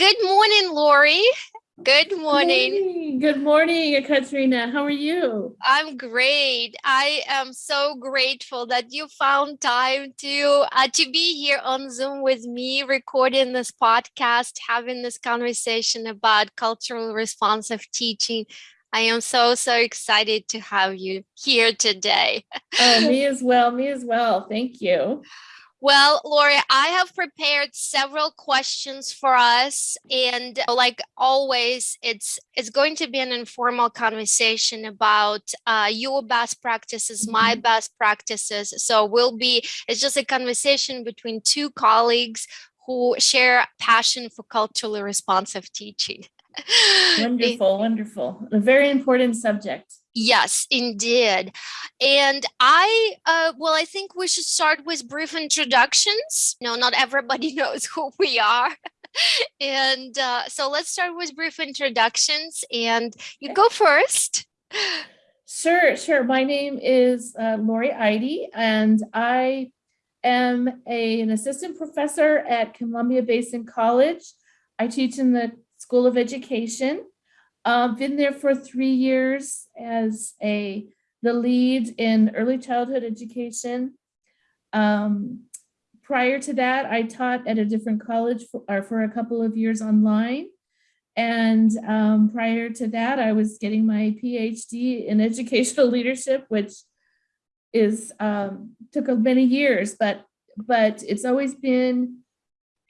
Good morning, Lori. Good morning. Hey, Good morning, Katrina. How are you? I'm great. I am so grateful that you found time to uh, to be here on Zoom with me, recording this podcast, having this conversation about cultural responsive teaching. I am so so excited to have you here today. Oh, me as well. Me as well. Thank you. Well, Lori, I have prepared several questions for us, and like always, it's it's going to be an informal conversation about uh, your best practices, my Mhm. best practices. So we'll be it's just a conversation between two colleagues who share passion for culturally responsive teaching. Wonderful, wonderful. A very important subject. Yes, indeed. And I, uh, well, I think we should start with brief introductions. No, not everybody knows who we are. and uh, so let's start with brief introductions and you go first. Sure, sure. My name is uh, Lori Eide, and I am a, an assistant professor at Columbia Basin College. I teach in the School of Education. Uh, been there for three years as a the lead in early childhood education. Um, prior to that, I taught at a different college for, or for a couple of years online. And um, prior to that, I was getting my PhD in educational leadership, which is um, took many years, but but it's always been,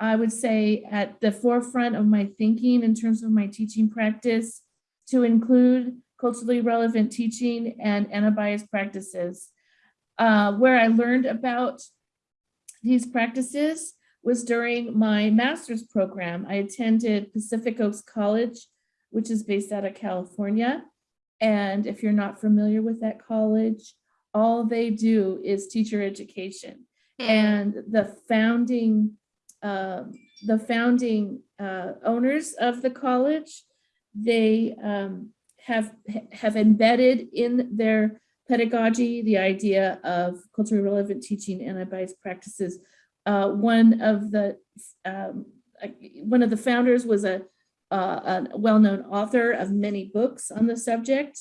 I would say, at the forefront of my thinking in terms of my teaching practice to include culturally relevant teaching and anti-bias practices. Uh, where I learned about these practices was during my master's program. I attended Pacific Oaks College, which is based out of California. And if you're not familiar with that college, all they do is teacher education. And the founding, um, the founding uh, owners of the college, they um, have have embedded in their pedagogy the idea of culturally relevant teaching and anti-bias practices. Uh, one of the um, one of the founders was a, uh, a well-known author of many books on the subject,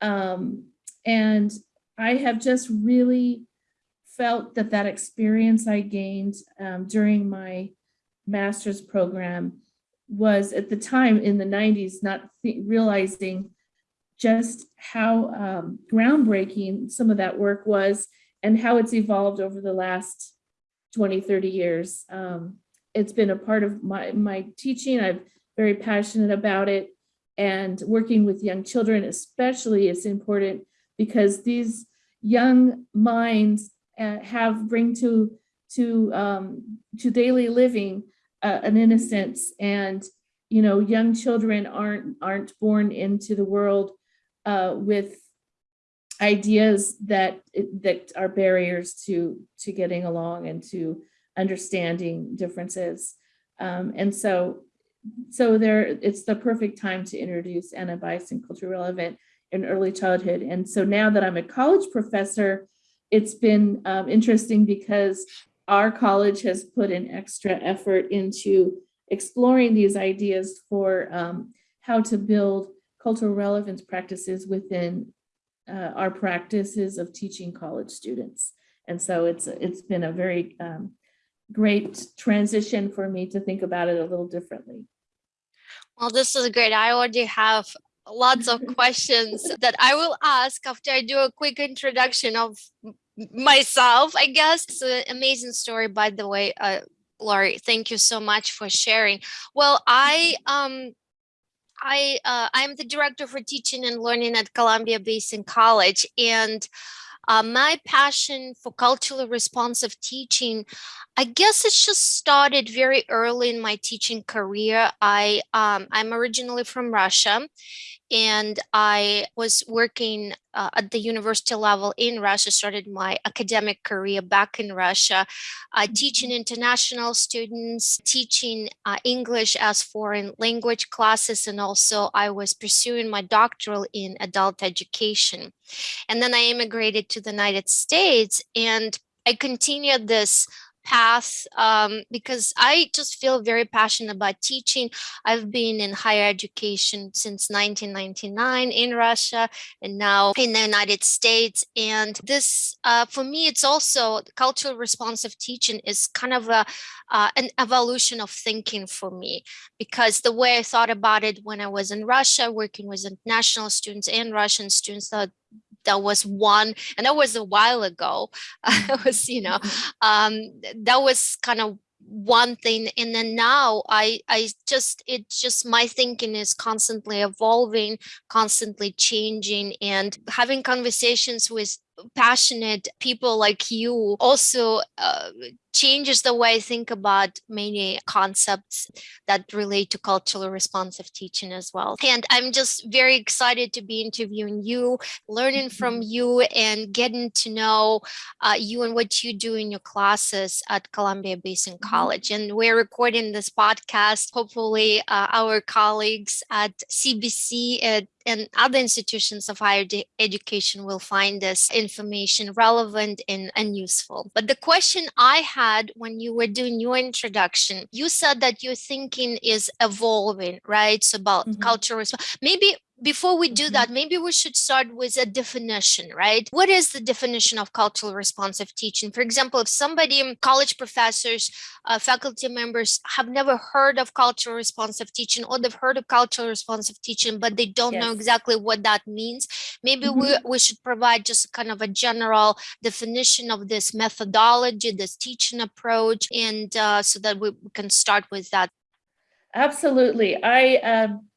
um, and I have just really felt that that experience I gained um, during my master's program was at the time in the 90s, not realizing just how um, groundbreaking some of that work was and how it's evolved over the last 20, 30 years. Um, it's been a part of my, my teaching. I'm very passionate about it. And working with young children especially is important because these young minds uh, have bring to to um, to daily living uh, an innocence. And you know young children aren't aren't born into the world uh, with ideas that that are barriers to to getting along and to understanding differences. Um, and so so there it's the perfect time to introduce anti-bias and culturally relevant in early childhood. And so now that i'm a college professor it's been um, interesting because our college has put an extra effort into exploring these ideas for um, how to build cultural relevance practices within uh, our practices of teaching college students. And so it's it's been a very um, great transition for me to think about it a little differently. Well, this is great. I already have lots of questions that I will ask after I do a quick introduction of myself, I guess. It's an amazing story, by the way, uh, Lori. Thank you so much for sharing. Well, I um I uh, I'm the director for teaching and learning at Columbia Basin College, and uh, my passion for culturally responsive teaching, I guess it's just started very early in my teaching career. I um, I'm originally from Russia, and I was working uh, at the university level in Russia, started my academic career back in Russia, uh, teaching international students, teaching uh, English as foreign language classes, and also I was pursuing my doctoral in adult education. And then I immigrated to the United States and I continued this path um, because I just feel very passionate about teaching. I've been in higher education since 1999 in Russia and now in the United States. And this, uh, for me, it's also cultural responsive teaching is kind of a uh, an evolution of thinking for me because the way I thought about it when I was in Russia, working with international students and Russian students, that that was one and that was a while ago. It was you know um that was kind of one thing and then now i i just it's just my thinking is constantly evolving constantly changing and having conversations with passionate people like you also uh, changes the way I think about many concepts that relate to culturally responsive teaching as well. And I'm just very excited to be interviewing you, learning from Mm-hmm. you and getting to know uh, you and what you do in your classes at Columbia Basin Mhm. College. And we're recording this podcast. Hopefully uh, our colleagues at CBC and and other institutions of higher education will find this information relevant and, and useful. But the question I had when you were doing your introduction, you said that your thinking is evolving, right? So about Mhm. cultural maybe before we do Mhm. that, maybe we should start with a definition, right? What is the definition of cultural responsive teaching? For example, if somebody, college professors, uh, faculty members have never heard of cultural responsive teaching or they've heard of cultural responsive teaching, but they don't know exactly what that means, maybe we, we should provide just kind of a general definition of this methodology, this teaching approach, and uh, so that we we can start with that. Absolutely. I um,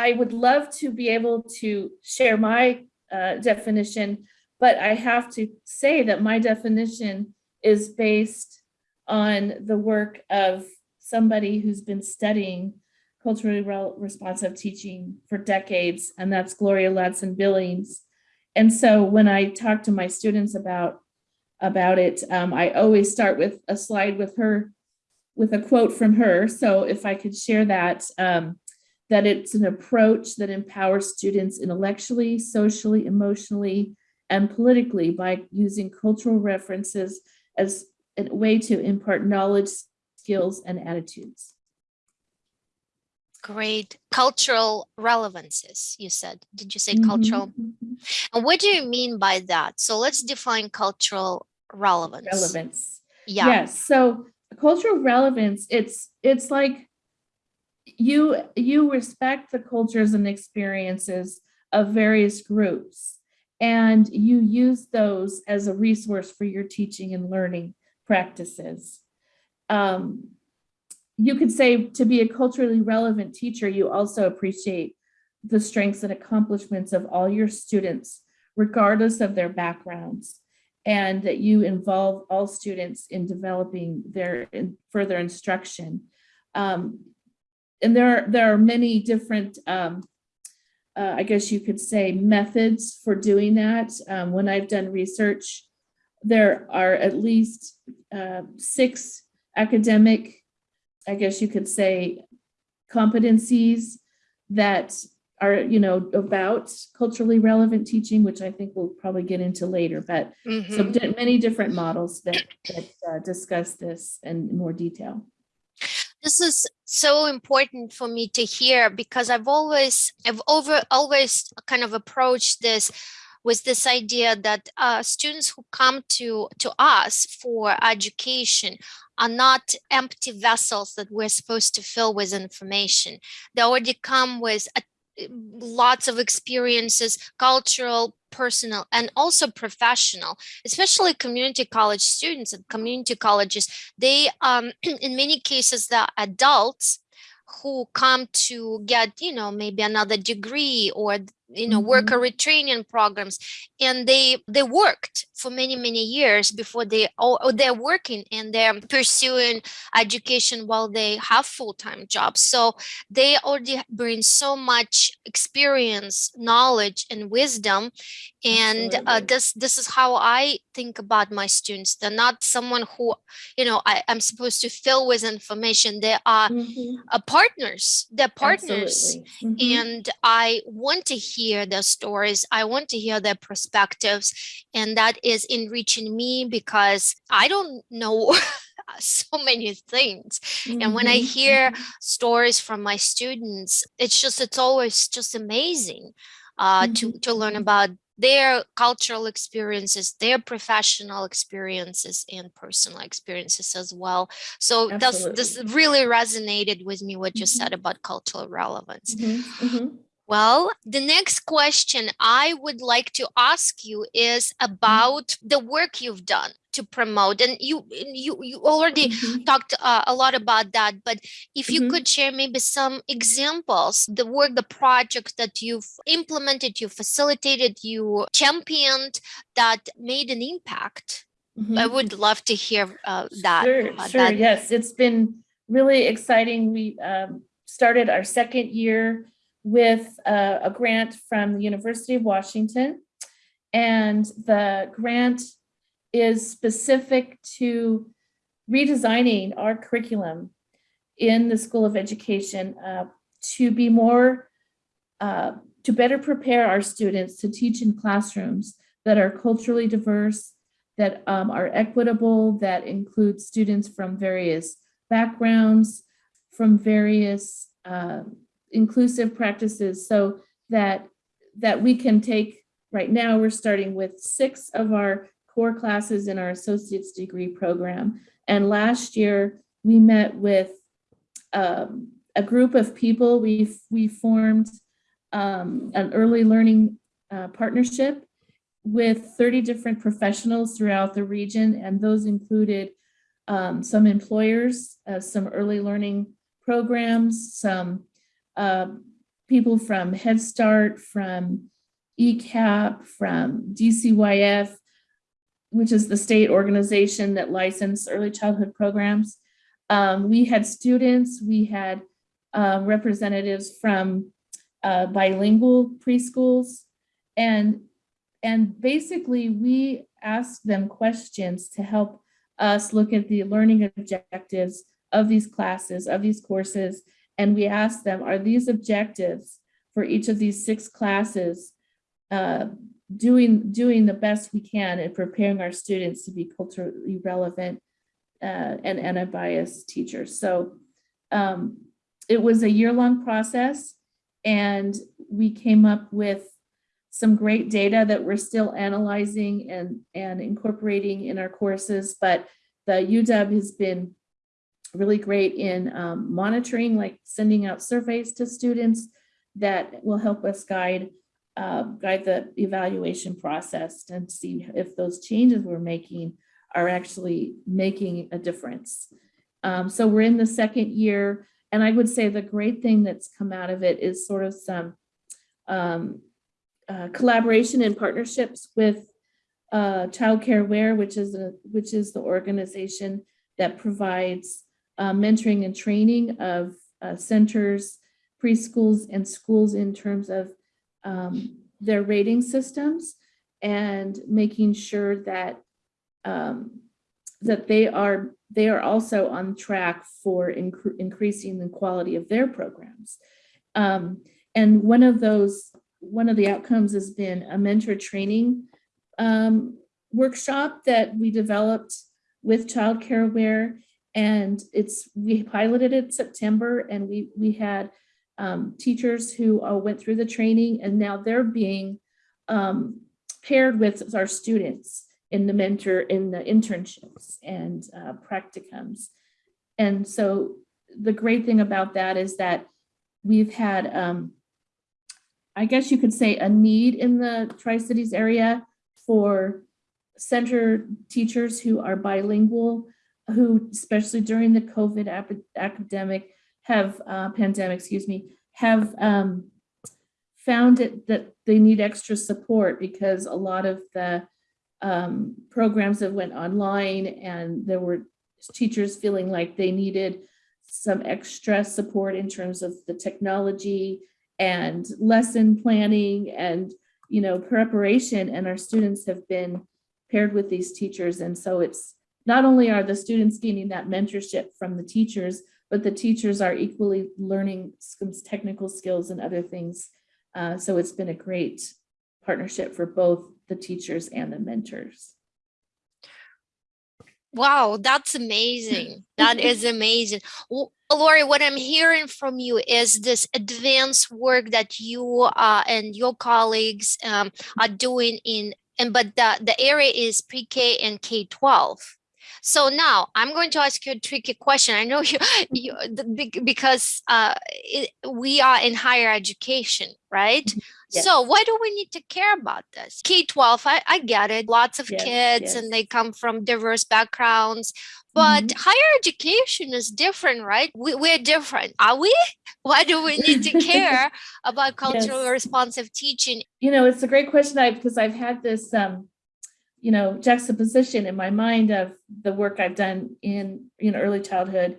I would love to be able to share my uh, definition, but I have to say that my definition is based on the work of somebody who's been studying culturally responsive teaching for decades, and that's Gloria Ladson Billings. And so when I talk to my students about about it, um, I always start with a slide with her with a quote from her. So if I could share that, um, that it's an approach that empowers students intellectually, socially, emotionally, and politically by using cultural references as a way to impart knowledge, skills, and attitudes. Great cultural relevances, you said. Did you say cultural? Mhm, mhm. And what do you mean by that? So let's define cultural relevance. Relevance. Yeah. Yes. So cultural relevance, it's it's like you you respect the cultures and experiences of various groups and you use those as a resource for your teaching and learning practices. Um, you could say to be a culturally relevant teacher, you also appreciate the strengths and accomplishments of all your students, regardless of their backgrounds and that you involve all students in developing their further instruction. Um, and there, are, there are many different, um, uh, I guess you could say, methods for doing that. Um, when I've done research, there are at least uh, six academic, I guess you could say, competencies that are, you know, about culturally relevant teaching, which I think we'll probably get into later, but so Mhm. di- many different models that, that uh, discuss this in more detail. This is so important for me to hear because I've always, I've over always kind of approached this with this idea that uh, students who come to to us for education are not empty vessels that we're supposed to fill with information. They already come with a, lots of experiences, cultural, personal, and also professional, especially community college students and community colleges. They, um, in many cases, the adults who come to get, you know, maybe another degree or you know worker retraining programs and they they worked for many many years before they or, or they're working and they're pursuing education while they have full-time jobs. So they already bring so much experience knowledge and wisdom and uh, this this is how i think about my students. They're not someone who you know I, i'm supposed to fill with information. They are Mhm. uh, partners. They're partners. Absolutely. Mhm. and I want to hear their stories. I want to hear their perspectives. And that is enriching me because I don't know so many things. And when I Mhm, hear mhm. stories from my students, it's just, it's always just amazing uh, to, to learn about their cultural experiences, their professional experiences and personal experiences as well. So that's, this really resonated with me, what you Mhm. said about cultural relevance. Mhm, mhm. Well, the next question I would like to ask you is Mm-hmm. about the work you've done to promote and you you you already Mhm, talked uh, a lot about that but if you mhm. could share maybe some examples the work the project that you've implemented you facilitated you championed that made an impact i Mhm. would love to hear uh, that Sure, sure. that Yes, it's been really exciting. We um, started our second year with uh, a grant from the University of Washington. And the grant is specific to redesigning our curriculum in the School of Education uh, to be more, uh, to better prepare our students to teach in classrooms that are culturally diverse, that um, are equitable, that include students from various backgrounds, from various uh, inclusive practices, so that that we can take. Right now, we're starting with six of our core classes in our associate's degree program, and last year we met with um, a group of people. We we formed um, an early learning uh, partnership with 30 different professionals throughout the region, and those included um, some employers, uh, some early learning programs, some uh, people from Head Start, from ECEAP, from DCYF, which is the state organization that licensed early childhood programs. Um, we had students, we had uh, representatives from uh, bilingual preschools, and and basically we asked them questions to help us look at the learning objectives of these classes, of these courses, and we asked them, are these objectives for each of these six classes uh, doing doing the best we can in preparing our students to be culturally relevant uh, and unbiased teachers. So um, it was a year-long process, and we came up with some great data that we're still analyzing and, and incorporating in our courses, but the UW has been really great in um, monitoring, like sending out surveys to students that will help us guide uh, guide the evaluation process and see if those changes we're making are actually making a difference. Um, so we're in the second year, and I would say the great thing that's come out of it is sort of some um, uh, collaboration and partnerships with uh, Child Care Aware, which is a which is the organization that provides uh, mentoring and training of uh, centers, preschools, and schools in terms of um, their rating systems and making sure that um, that they are they are also on track for incre increasing the quality of their programs. Um, and one of those one of the outcomes has been a mentor training um, workshop that we developed with Child Care Aware, and it's we piloted it September, and we we had um, teachers who uh, went through the training, and now they're being um, paired with our students in the mentor in the internships and uh, practicums. And so the great thing about that is that we've had, um, I guess you could say, a need in the Tri-Cities area for center teachers who are bilingual, who especially during the COVID academic have uh, pandemic, excuse me, have um, found it that they need extra support because a lot of the um, programs that went online and there were teachers feeling like they needed some extra support in terms of the technology and lesson planning and you know preparation and our students have been paired with these teachers. And so it's not only are the students gaining that mentorship from the teachers but the teachers are equally learning some technical skills and other things Uh, so it's been a great partnership for both the teachers and the mentors. Wow, that's amazing. That is amazing. Well, Lori, what I'm hearing from you is this advanced work that you uh, and your colleagues um, are doing in, and but the, the area is pre-K and K-12. So now I'm going to ask you a tricky question. I know you, you the, because uh, it, we are in higher education, right? Yes. So why do we need to care about this? K-12, I, I get it. Lots of Yes, kids and they come from diverse backgrounds. But Mhm. higher education is different, right? We, we're different. Are we? Why do we need to care about culturally Yes. responsive teaching? You know, it's a great question I because I've had this um, you know, juxtaposition in my mind of the work I've done in know early childhood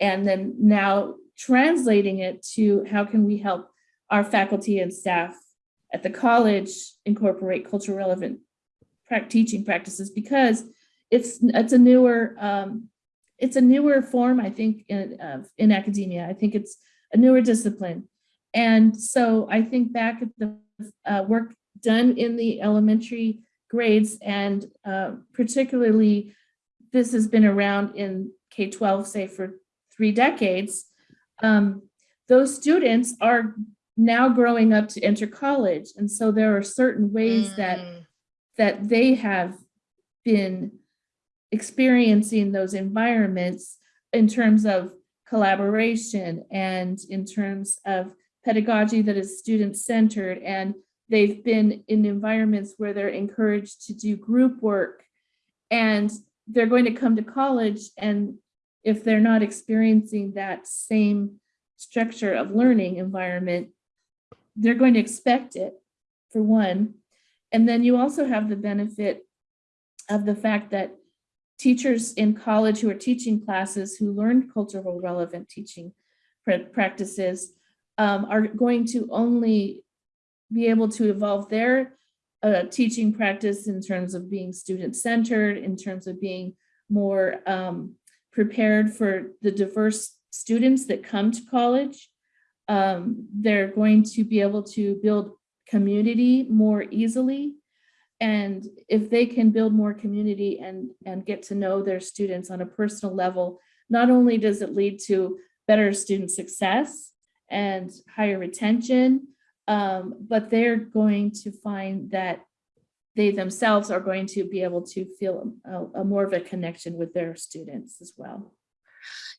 and then now translating it to how can we help our faculty and staff at the college incorporate culture relevant teaching practices because it's it's a newer um, it's a newer form I think in of in academia. I think it's a newer discipline. And so I think back at the uh, work done in the elementary grades and uh, particularly this has been around in K-12 say for three decades um, those students are now growing up to enter college and so there are certain ways that Mm, that they have been experiencing those environments in terms of collaboration and in terms of pedagogy that is student-centered and they've been in environments where they're encouraged to do group work and they're going to come to college and if they're not experiencing that same structure of learning environment they're going to expect it for one. And then you also have the benefit of the fact that teachers in college who are teaching classes who learn cultural relevant teaching practices um, are going to only be able to evolve their uh, teaching practice in terms of being student-centered, in terms of being more um, prepared for the diverse students that come to college. Um, they're going to be able to build community more easily. And if they can build more community and, and get to know their students on a personal level, not only does it lead to better student success and higher retention, um, but they're going to find that they themselves are going to be able to feel a, a more of a connection with their students as well.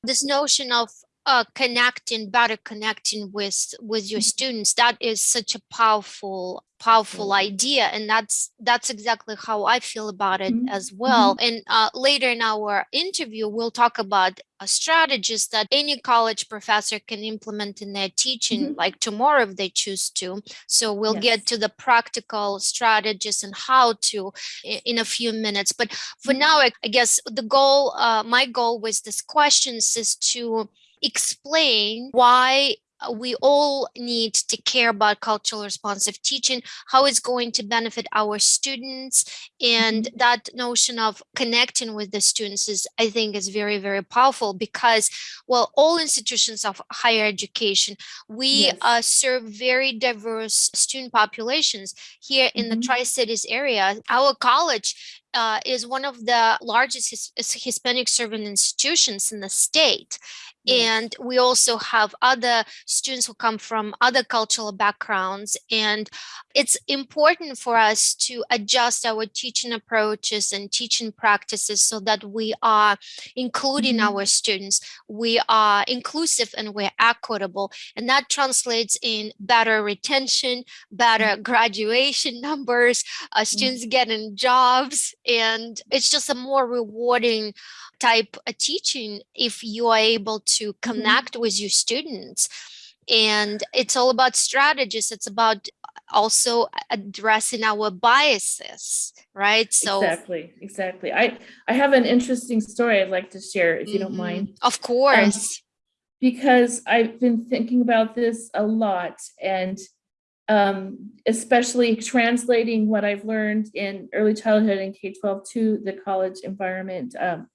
This notion of uh, connecting, better connecting with with your Mhm. students, that is such a powerful, powerful Absolutely. idea, and that's that's exactly how I feel about it Mhm, as well. And uh, later in our interview, we'll talk about strategies that any college professor can implement in their teaching, Mhm. like tomorrow if they choose to. So we'll get to the practical strategies and how to in a few minutes. But for Mhm. now, I, I guess the goal, uh, my goal with this questions is to explain why uh, we all need to care about cultural responsive teaching, how it's going to benefit our students, and that notion of connecting with the students is, I think, is very, very powerful because, well, all institutions of higher education, we Yes. uh, serve very diverse student populations here in the Mhm. Tri-Cities area. Our college uh, is one of the largest his, Hispanic serving institutions in the state. And we also have other students who come from other cultural backgrounds. And it's important for us to adjust our teaching approaches and teaching practices so that we are including Mhm. our students, we are inclusive and we're equitable. And that translates in better retention, better graduation numbers, uh, students getting jobs, and it's just a more rewarding type of teaching if you are able to connect with your students. And it's all about strategies. It's about also addressing our biases, right? So, Exactly, exactly. I, I have an interesting story I'd like to share if you don't mhm, mind. Of course. because I've been thinking about this a lot and um, especially translating what I've learned in early childhood and K-12 to the college environment um,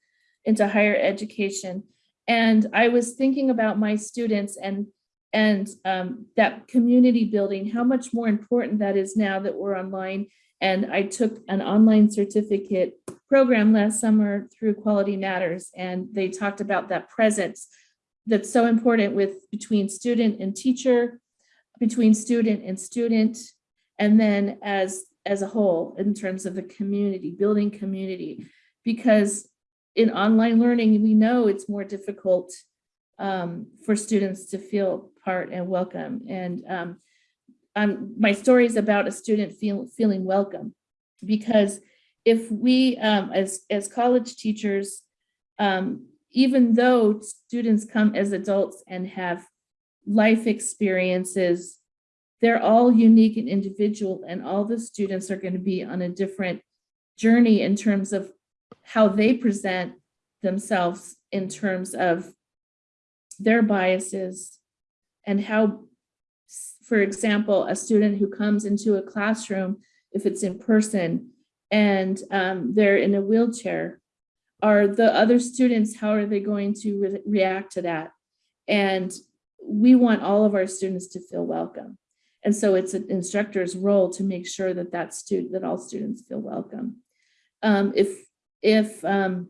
into higher education. And I was thinking about my students and and um, that community building, how much more important that is now that we're online. And I took an online certificate program last summer through Quality Matters, and they talked about that presence that's so important with between student and teacher, between student and student, and then as as a whole in terms of the community, building community, because in online learning, we know it's more difficult um, for students to feel part and welcome. And um, my story is about a student feel, feeling welcome because if we, um, as, as college teachers, um, even though students come as adults and have life experiences, they're all unique and individual and all the students are going to be on a different journey in terms of how they present themselves in terms of their biases and how, for example, a student who comes into a classroom, if it's in person and um, they're in a wheelchair, are the other students, how are they going to re react to that? And we want all of our students to feel welcome. And so it's an instructor's role to make sure that that student, that all students feel welcome. Um, if, if um,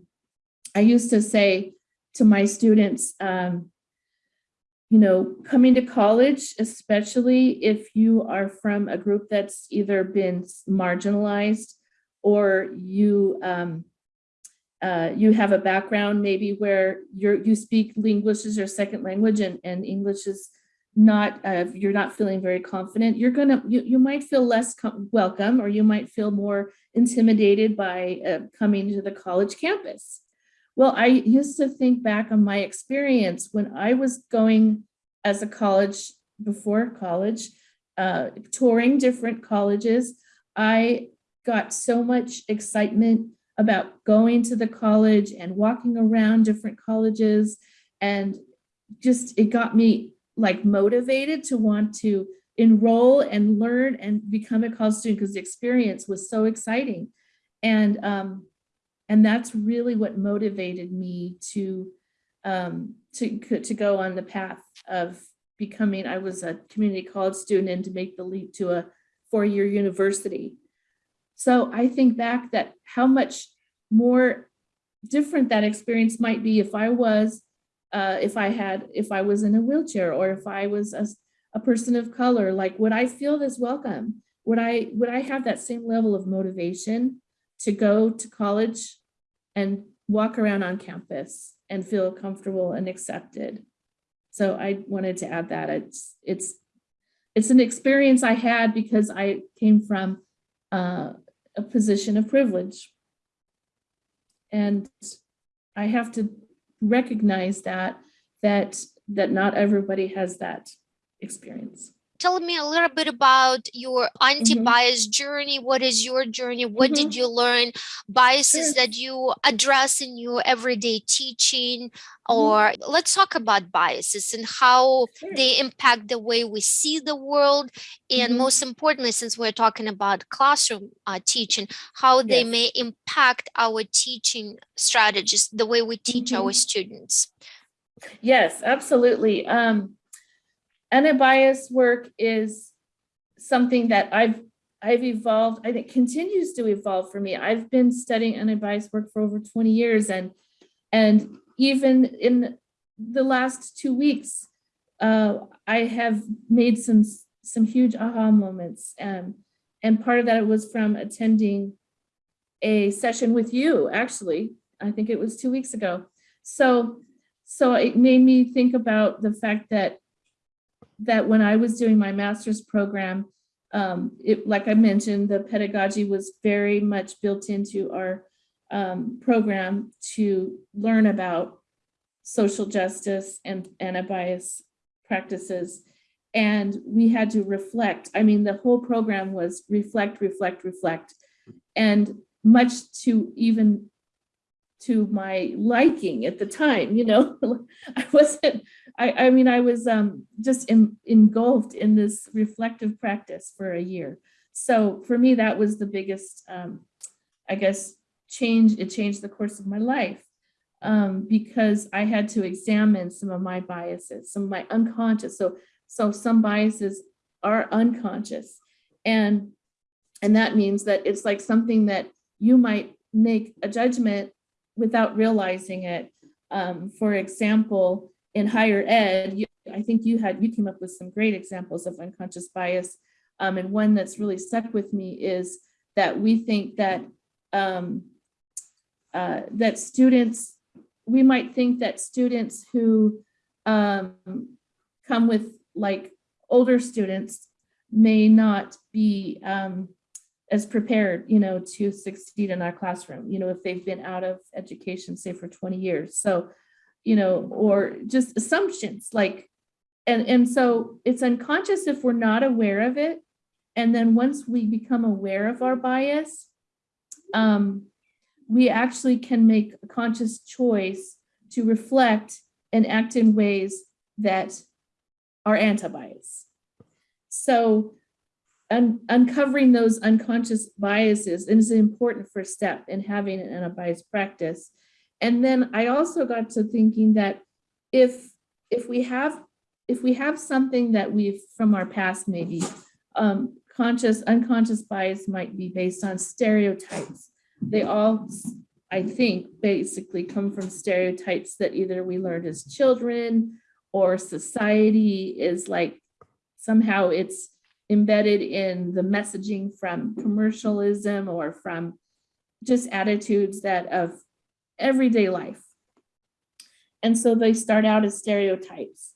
I used to say to my students, um, you know, coming to college, especially if you are from a group that's either been marginalized or you um, uh, you have a background maybe where you're you speak English as your second language and, and English is not uh, you're not feeling very confident you're gonna you, you might feel less welcome or you might feel more intimidated by uh, coming to the college campus. Well i used to think back on my experience when i was going as a college before college uh, touring different colleges i got so much excitement about going to the college and walking around different colleges and just it got me like motivated to want to enroll and learn and become a college student because the experience was so exciting. And, um, and that's really what motivated me to, um, to, to go on the path of becoming, I was a community college student and to make the leap to a four-year university. So I think back that how much more different that experience might be if I was uh, if I had, if I was in a wheelchair or if I was a, a person of color, like would I feel this welcome? Would I, would I have that same level of motivation to go to college and walk around on campus and feel comfortable and accepted? So I wanted to add that it's, it's, it's an experience I had because I came from uh, a position of privilege. And I have to recognize that that that not everybody has that experience tell me a little bit about your anti-bias mm -hmm. journey what is your journey what mm -hmm. did mm-hmm. you learn biases sure. that you address in your everyday teaching mm-hmm. or mm -hmm. let's talk about biases and how sure. they impact the way we see the world and mm-hmm. most importantly since we're talking about classroom uh, teaching how yes. they may impact our teaching strategies the way we teach our students yes absolutely um anti-bias work is something that I've I've evolved, I think continues to evolve for me. I've been studying anti-bias work for over 20 years and and even in the last two weeks, uh, I have made some some huge aha moments. Um, and part of that was from attending a session with you, actually. I think it was two weeks ago. So, so it made me think about the fact that that when I was doing my master's program, um, it, like I mentioned, the pedagogy was very much built into our um, program to learn about social justice and anti-bias practices. And we had to reflect. I mean, the whole program was reflect, reflect, reflect. And much to even to my liking at the time, you know, I wasn't, I, I mean, I was um, just in, engulfed in this reflective practice for a year. So for me, that was the biggest, um, I guess, change. It changed the course of my life um, because I had to examine some of my biases, some of my unconscious. So So some biases are unconscious. And, and that means that it's like something that you might make a judgment without realizing it. Um, for example, in higher ed, you, I think you had, you came up with some great examples of unconscious bias. Um, and one that's really stuck with me is that we think that um, uh, that students, we might think that students who um, come with like older students may not be um, as prepared, you know, to succeed in our classroom, you know, if they've been out of education, say for 20 years. So, you know, or just assumptions like, and, and so it's unconscious if we're not aware of it. And then once we become aware of our bias, um, we actually can make a conscious choice to reflect and act in ways that are anti-bias. So un uncovering those unconscious biases is an important first step in having an anti-bias practice. And then I also got to thinking that if if we have if we have something that we've from our past maybe um, conscious unconscious bias might be based on stereotypes. They all, I think, basically come from stereotypes that either we learned as children or society is like somehow it's embedded in the messaging from commercialism or from just attitudes that of everyday life. And so they start out as stereotypes.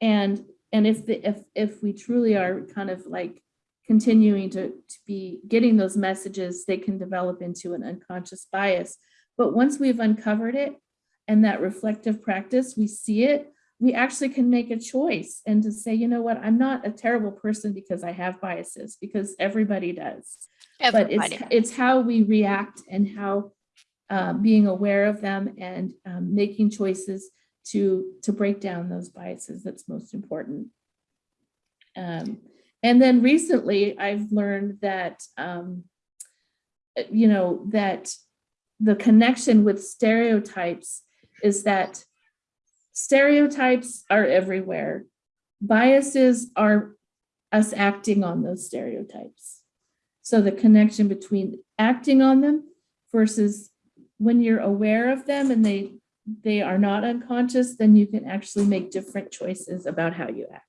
And and if the if if we truly are kind of like continuing to, to be getting those messages, they can develop into an unconscious bias. But once we've uncovered it and that reflective practice, we see it, we actually can make a choice and to say, you know what, I'm not a terrible person because I have biases, because everybody does. Everybody. But it's, it's how we react and how uh, being aware of them and um, making choices to, to break down those biases that's most important. Um, and then recently I've learned that, um, you know, that the connection with stereotypes is that stereotypes are everywhere. Biases are us acting on those stereotypes. So the connection between acting on them versus when you're aware of them and they they are not unconscious, then you can actually make different choices about how you act.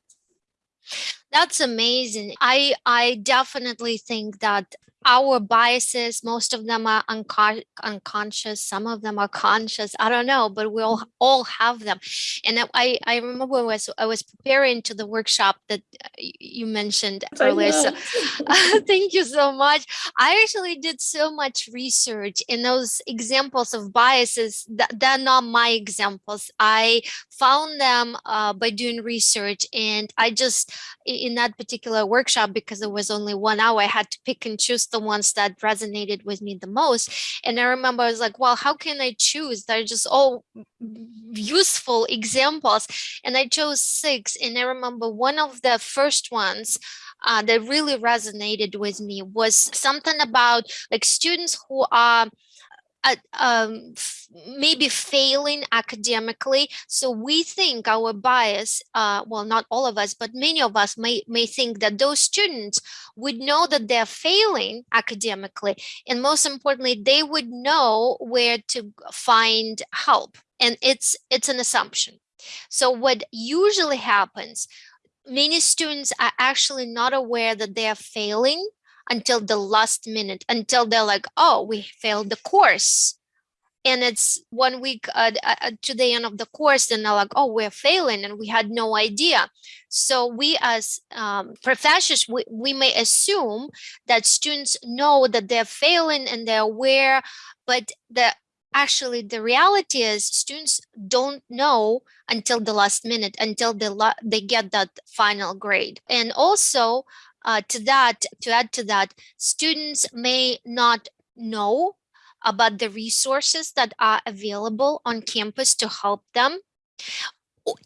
That's amazing. I I definitely think that our biases, most of them are unco unconscious, some of them are conscious. I don't know, but we all all have them. And I I remember when I was I was preparing to the workshop that uh, you mentioned earlier. So thank you so much. I actually did so much research in those examples of biases that they're not my examples. I found them uh, by doing research and I just in that particular workshop because there was only one hour I had to pick and choose the ones that resonated with me the most. And I remember I was like, well, how can I choose? They're just all useful examples. And I chose six. And I remember one of the first ones uh, that really resonated with me was something about like students who are uh, um, maybe failing academically. So we think our bias, uh, well, not all of us, but many of us may, may think that those students would know that they're failing academically. And most importantly, they would know where to find help. And it's, it's an assumption. So what usually happens, many students are actually not aware that they are failing until the last minute, until they're like, oh, we failed the course. And it's one week uh, uh, to the end of the course, and they're like, oh, we're failing, and we had no idea. So we as um, professors, we, we may assume that students know that they're failing and they're aware, but the actually the reality is students don't know until the last minute until they, they get that final grade and also uh, to that, to add to that, students may not know about the resources that are available on campus to help them.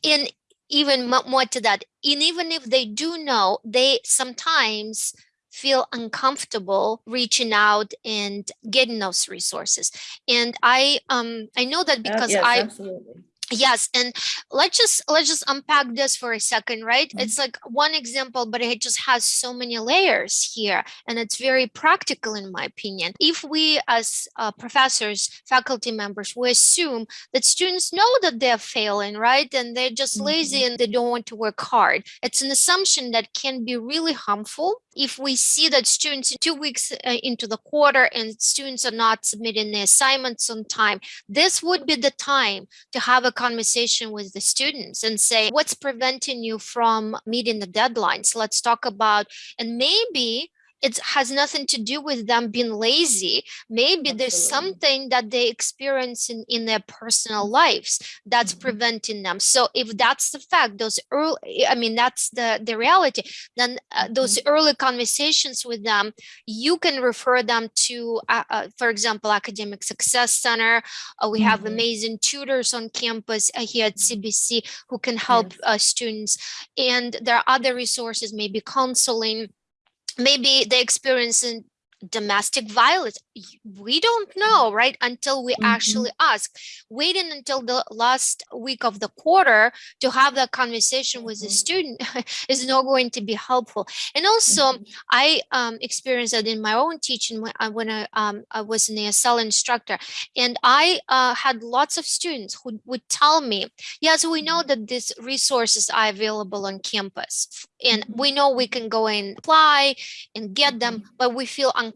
And even more to that, and even if they do know, they sometimes feel uncomfortable reaching out and getting those resources. And I um I know that because yes, I absolutely. Yes, and let's just let's just unpack this for a second, right? Mhm. It's like one example, but it just has so many layers here, and it's very practical in my opinion. If we as uh, professors, faculty members, we assume that students know that they're failing, right? And they're just lazy and they don't want to work hard. It's an assumption that can be really harmful if we see that students two weeks uh, into the quarter and students are not submitting their assignments on time, this would be the time to have a conversation with the students and say, what's preventing you from meeting the deadlines? Let's talk about, and maybe it has nothing to do with them being lazy. Maybe there's something that they experience in, in their personal lives that's Mhm. preventing them. So if that's the fact, those early, I mean, that's the, the reality, then uh, those early conversations with them, you can refer them to, uh, uh, for example, Academic Success Center. Uh, we have Mhm. amazing tutors on campus uh, here at CBC who can help Yes. uh, students. And there are other resources, maybe counseling, maybe they experience in domestic violence we don't know right until we Mhm. actually ask waiting until the last week of the quarter to have that conversation with the Mhm. student is not going to be helpful and also Mhm. i um, experienced that in my own teaching when i, when I, um, I was an asl instructor and i uh, had lots of students who would tell me yes we know that these resources are available on campus and Mhm. we know we can go and apply and get them but we feel uncomfortable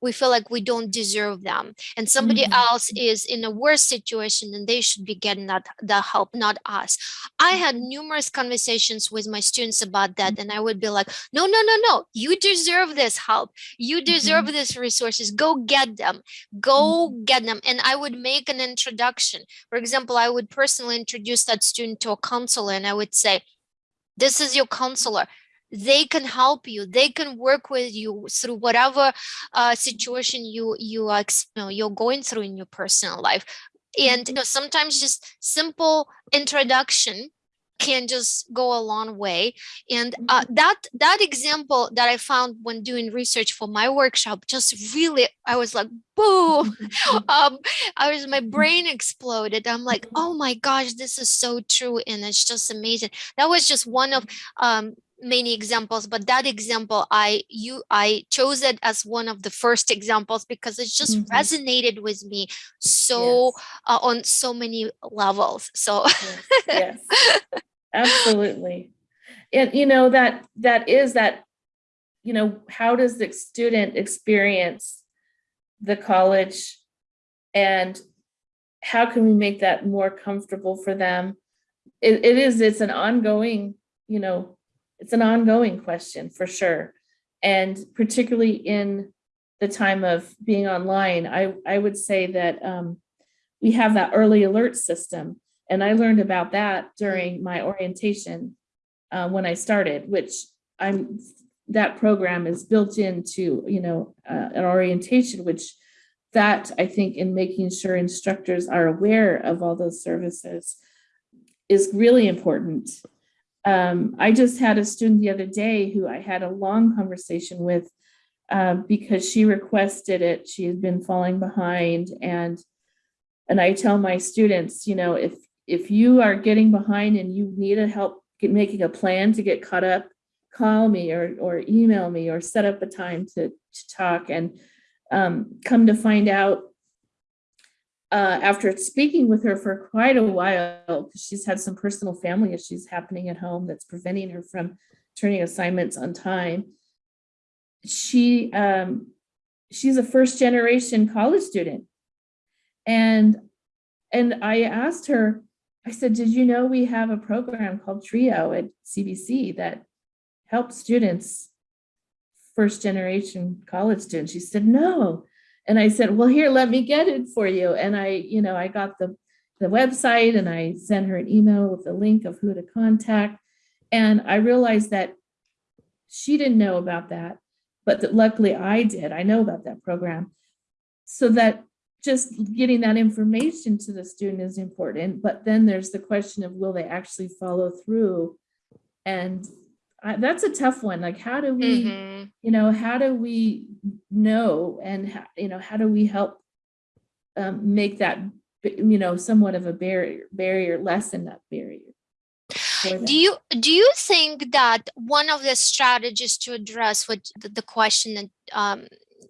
we feel like we don't deserve them. And somebody Mhm. else is in a worse situation and they should be getting that the help not us. I had Mhm. numerous conversations with my students about that and i would be like no no no no you deserve this help. You deserve Mhm. these resources. Go get them. Go get them. And i would make an introduction. For example i would personally introduce that student to a counselor and i would say this is your counselor they can help you they can work with you through whatever uh, situation you you are you know, you're going through in your personal life. And you know sometimes just simple introduction can just go a long way. And uh, that that example that i found when doing research for my workshop just really i was like boom um i was my brain exploded. I'm like oh my gosh this is so true and it's just amazing. That was just one of um many examples but that example i you i chose it as one of the first examples because it just Mhm. resonated with me so Yes. uh, on so many levels so Yes, yes. Absolutely. And you know, that that is that, you know, how does the student experience the college? And how can we make that more comfortable for them? It it is, it's an ongoing, you know, it's an ongoing question for sure. And particularly in the time of being online, I I would say that um we have that early alert system. And I learned about that during my orientation uh, when I started, which I'm, that program is built into, you know, uh, an orientation, which that I think in making sure instructors are aware of all those services is really important. Um, I just had a student the other day who I had a long conversation with uh, because she requested it. She had been falling behind and and I tell my students, you know, if if you are getting behind and you need a help get, making a plan to get caught up, call me or or email me or set up a time to, to talk. And um, come to find out, uh, after speaking with her for quite a while, because she's had some personal family issues happening at home that's preventing her from turning assignments on time. She um, she's a first generation college student and and I asked her, I said, did you know we have a program called TRIO at CBC that helps students, first generation college students? She said, no. And I said, well, here, let me get it for you. And I, you know, I got the, the website and I sent her an email with the link of who to contact. And I realized that she didn't know about that, but that luckily I did. I know about that program. So that just getting that information to the student is important, but then there's the question of will they actually follow through? And I, that's a tough one. Like, how do we, Mhm. you know, how do we know and, how, you know, how do we help um, make that you know, somewhat of a barrier, barrier, lessen that barrier. Do you do you think that one of the strategies to address what the, the question that um,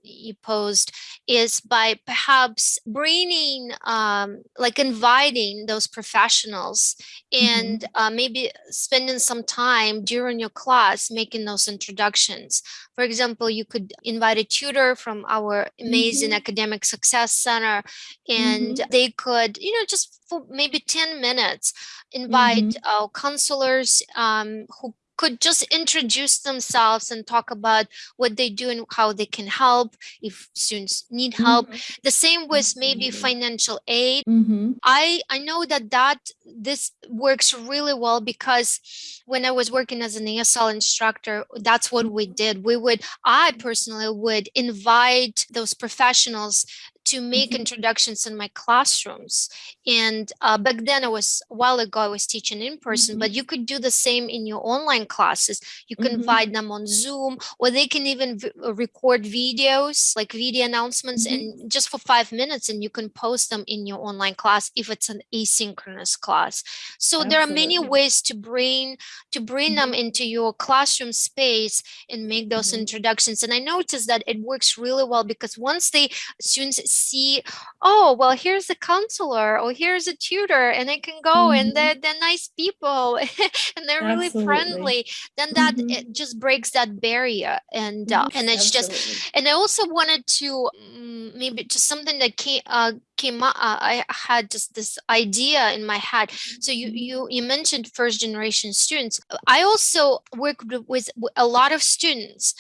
you posed is by perhaps bringing um, like inviting those professionals and uh, maybe spending some time during your class making those introductions. For example you could invite a tutor from our amazing Mhm. academic success center and they could you know just for maybe 10 minutes invite uh, counselors um, who could just introduce themselves and talk about what they do and how they can help if students need help. Mhm. The same with maybe financial aid. Mhm. I I know that that this works really well because when I was working as an ESL instructor, that's what we did. We would I personally would invite those professionals to make Mhm. introductions in my classrooms. And uh, back then, I was a while ago, I was teaching in person, Mhm. but you could do the same in your online classes. You can Mhm. invite them on Zoom, or they can even uh, record videos, like video announcements, Mhm. and just for five minutes, and you can post them in your online class if it's an asynchronous class. So there are many ways to bring to bring them Mhm. into your classroom space and make those Mhm. introductions. And I noticed that it works really well because once they students see, oh well, here's a counselor or here's a tutor, and I can go and Mhm. they're they're nice people and they're really friendly. Then that Mhm. it just breaks that barrier, and uh, and it's just and I also wanted to mm, maybe just something that came uh, came up. Uh, I had just this idea in my head. So you Mhm. you you mentioned first generation students. I also worked with, a lot of students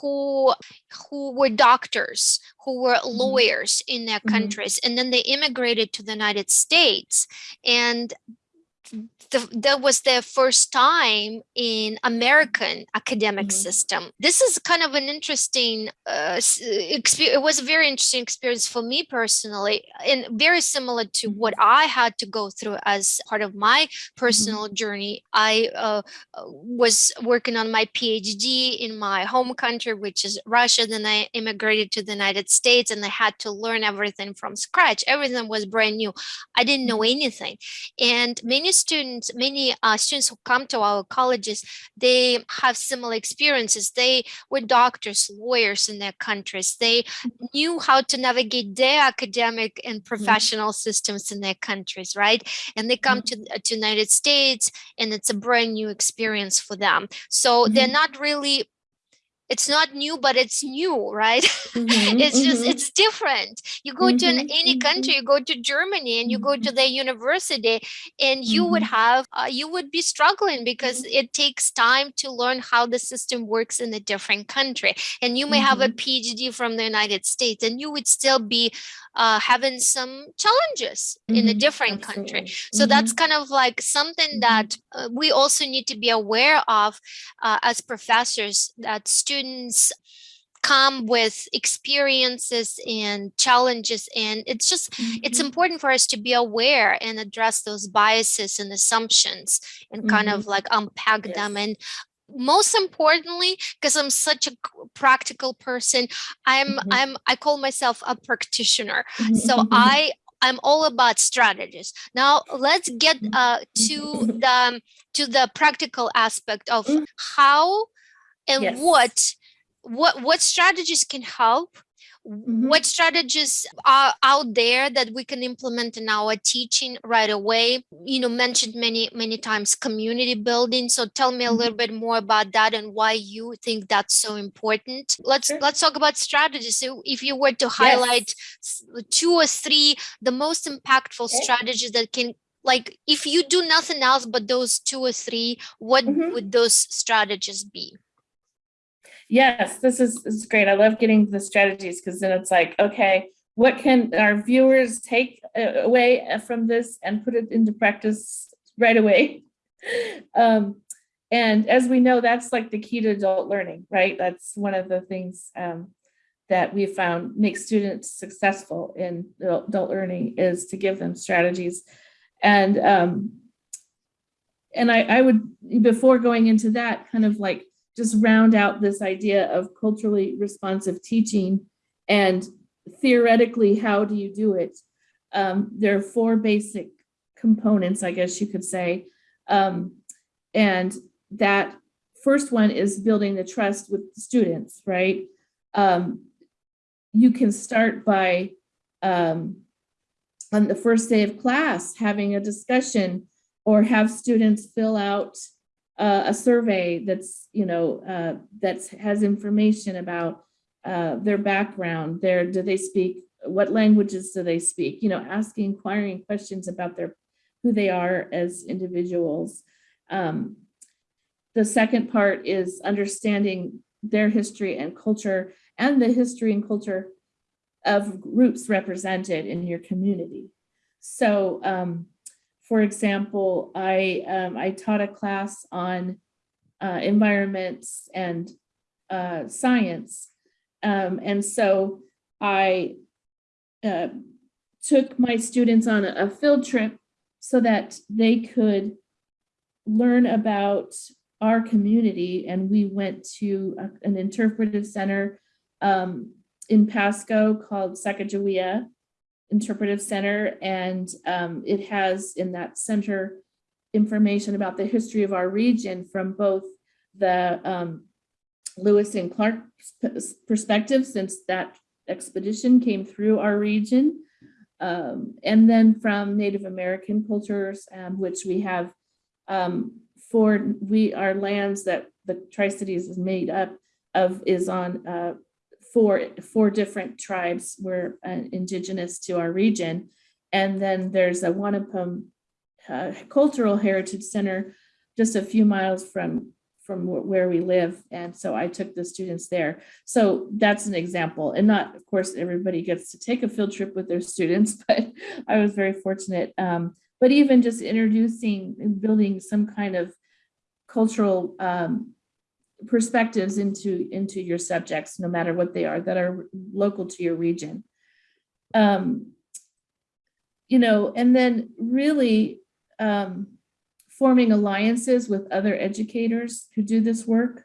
who who were doctors, who were lawyers in their Mhm. countries, and then they immigrated to the United States, and the, that was their first time in American academic Mhm. system. This is kind of an interesting uh, experience. It was a very interesting experience for me personally, and very similar to what I had to go through as part of my personal journey. I uh, uh, was working on my PhD in my home country, which is Russia. Then I immigrated to the United States, and I had to learn everything from scratch. Everything was brand new. I didn't know anything and many students many uh, students who come to our colleges they have similar experiences. They were doctors lawyers in their countries. They knew how to navigate their academic and professional systems in their countries right? And they come to to united states and it's a brand new experience for them. So they're Mhm. not really it's not new but it's new right? Mhm, it's just mhm. it's different. You go to an, Mhm, any country you go to germany and you go to the university and you would have uh, you would be struggling because it takes time to learn how the system works in a different country. And you may have a phd from the united states and you would still be uh, having some challenges in a different country. so that's kind of like something that uh, we also need to be aware of uh, as professors that students come with experiences and challenges and it's just it's Mhm. important for us to be aware and address those biases and assumptions and kind of like unpack them. And most importantly because i'm such a practical person i'm Mhm. i'm i call myself a practitioner. So i i'm all about strategies. Now let's get uh, to the to the practical aspect of Mhm. how and Yes. what what what strategies can help Mhm. what strategies are out there that we can implement in our teaching right away you know mentioned many many times community building so tell me a Mhm. little bit more about that and why you think that's so important let's Sure. let's talk about strategies so if you were to highlight s- two or three the most impactful Okay. strategies that can like if you do nothing else but those two or three what Mhm. would those strategies be Yes, this is, this is great. I love getting the strategies because then it's like, okay, what can our viewers take uh, away uh, from this and put it into practice right away? Um, and as we know, that's like the key to adult learning, right? That's one of the things um, that we found makes students successful in adult adult learning is to give them strategies. And um, and I, I would, before going into that, kind of like just round out this idea of culturally responsive teaching and theoretically, how do you do it? Um, there are four basic components, I guess you could say. Um, and that first one is building the trust with students, right? Um, you can start by um, on the first day of class, having a discussion or have students fill out uh, a survey that's, you know, uh, that has information about uh, their background, their, do they speak, what languages do they speak? You know, asking, inquiring questions about their, who they are as individuals. Um, the second part is understanding their history and culture and the history and culture of groups represented in your community. So, um, for example, I, um, I taught a class on uh, environments and uh, science. Um, and so I uh, took my students on a, field trip so that they could learn about our community. And we went to a- an interpretive center um, in Pasco called Sacagawea Interpretive Center. And um, it has in that center information about the history of our region from both the um, Lewis and Clark perspective, since that expedition came through our region. Um, and then from Native American cultures, um, which we have um, for we our lands that the Tri-Cities is made up of is on uh, four four different tribes were uh, indigenous to our region, and then there's a Wanapum uh, Cultural Heritage Center just a few miles from from where we live, and so I took the students there. So that's an example, and not of course everybody gets to take a field trip with their students, but I was very fortunate. Um, but even just introducing and building some kind of cultural um, perspectives into into your subjects, no matter what they are, that are local to your region. Um, you know, and then really um, forming alliances with other educators who do this work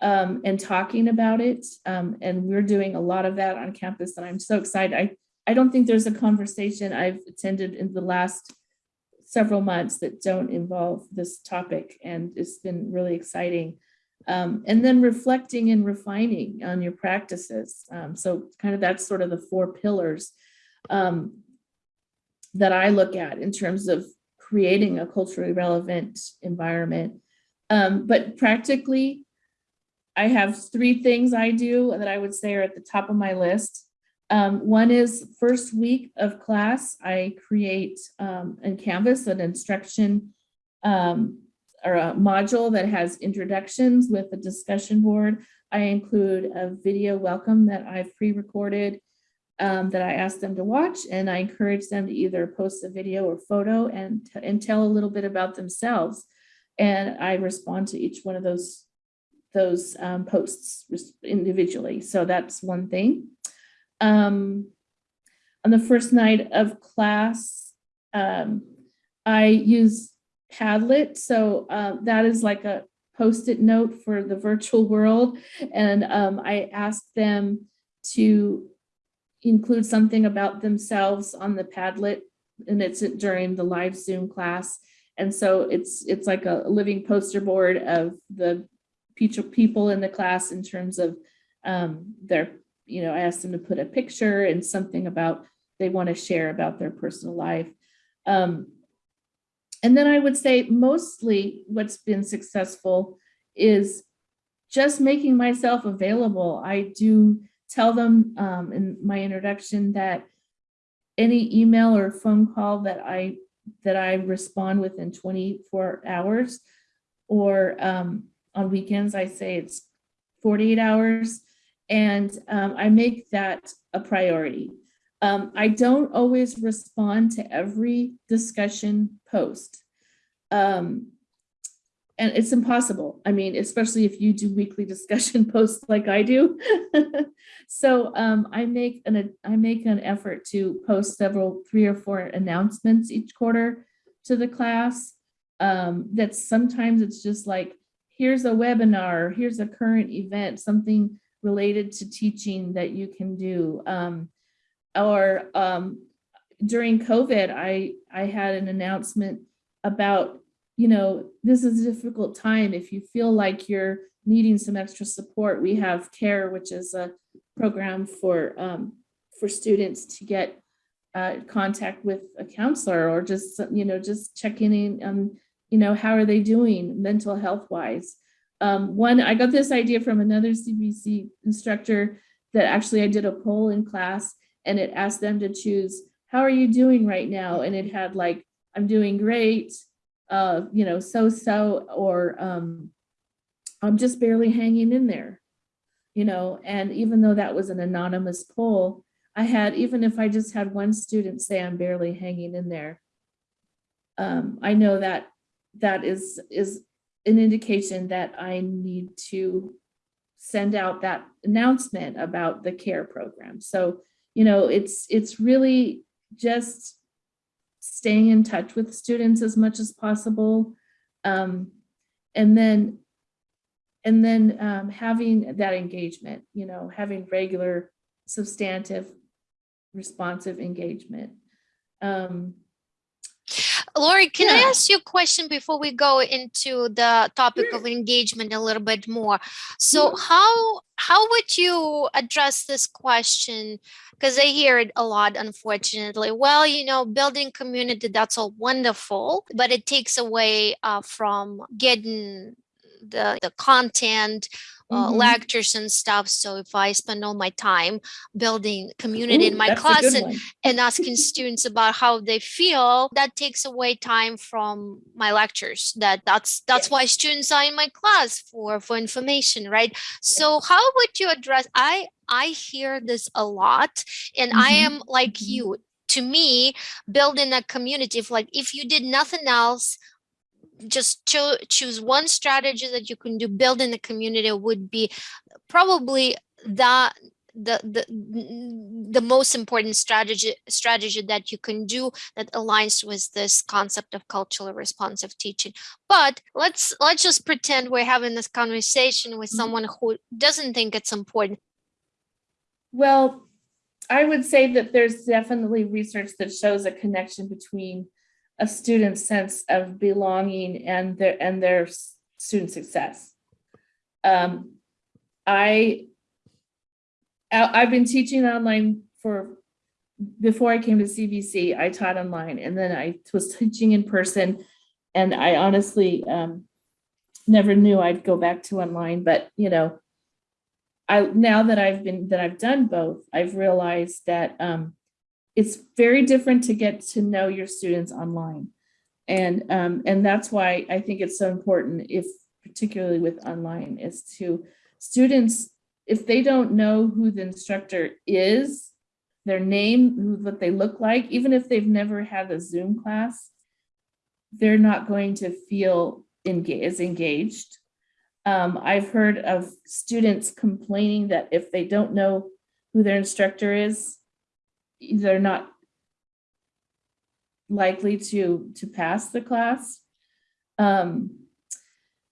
um, and talking about it. Um, and we're doing a lot of that on campus, and I'm so excited. I I don't think there's a conversation I've attended in the last several months that don't involve this topic, and it's been really exciting. Um, and then reflecting and refining on your practices. Um, so kind of that's sort of the four pillars um, that I look at in terms of creating a culturally relevant environment. Um, but practically, I have three things I do that I would say are at the top of my list. Um, one is first week of class, I create um, in Canvas an instruction um, or a module that has introductions with a discussion board. I include a video welcome that I've pre-recorded um, that I ask them to watch, and I encourage them to either post a video or photo and, and tell a little bit about themselves. And I respond to each one of those, those um, posts individually. So that's one thing. Um, on the first night of class, um, I use Padlet. So uh, that is like a post-it note for the virtual world. And um, I asked them to include something about themselves on the Padlet and it's during the live Zoom class. And so it's it's like a living poster board of the people in the class in terms of um, their, you know, I asked them to put a picture and something about they want to share about their personal life. Um, and then I would say mostly what's been successful is just making myself available. I do tell them um, in my introduction that any email or phone call that I that I respond within 24 hours, or um, on weekends I say it's 48 hours, and um, I make that a priority. Um, I don't always respond to every discussion post. Um, and it's impossible. I mean, especially if you do weekly discussion posts like I do. so um, I make an I make an effort to post several three or four announcements each quarter to the class. Um, that sometimes it's just like here's a webinar, here's a current event, something related to teaching that you can do. Um, or um, during COVID, I, I had an announcement about, you know, this is a difficult time. If you feel like you're needing some extra support, we have CARE, which is a program for, um, for students to get uh, contact with a counselor or just, you know, just checking in on, you know, how are they doing mental health wise. Um, one, I got this idea from another CBC instructor that actually I did a poll in class and it asked them to choose, how are you doing right now? And it had like, I'm doing great, uh, you know, so-so, or um, I'm just barely hanging in there, you know, and even though that was an anonymous poll, I had, even if I just had one student say I'm barely hanging in there, um, I know that that is, is an indication that I need to send out that announcement about the CARE program. So, you know, it's, it's really just staying in touch with students as much as possible. Um, and then, and then um, having that engagement, you know, having regular substantive responsive engagement. Um, Lori, can I ask you a question before we go into the topic of engagement a little bit more? So how how would you address this question? Because I hear it a lot, unfortunately. Well, you know, building community, that's all wonderful, but it takes away uh, from getting the, the content, uh, Mhm. lectures and stuff. So if I spend all my time building community in my class and and asking students about how they feel that takes away time from my lectures that that's that's why students are in my class for for information right so how would you address i i hear this a lot and i Mhm, am like mhm. you to me building a community if like if you did nothing else just cho- choose one strategy that you can do building a community would be probably that the the the most important strategy strategy that you can do that aligns with this concept of culturally responsive teaching but let's let's just pretend we're having this conversation with Mhm. someone who doesn't think it's important Well, I would say that there's definitely research that shows a connection between a student's sense of belonging and their and their student success. Um, I I've been teaching online for before I came to CBC. I taught online, and then I was teaching in person, and I honestly um, never knew I'd go back to online. But you know, I now that I've been that I've done both, I've realized that um, it's very different to get to know your students online, and um, and that's why I think it's so important, if particularly with online, is to students if they don't know who the instructor is, their name, who what they look like, even if they've never had a Zoom class, they're not going to feel as engaged. Um, I've heard of students complaining that if they don't know who their instructor is, they're not likely to, to pass the class. Um,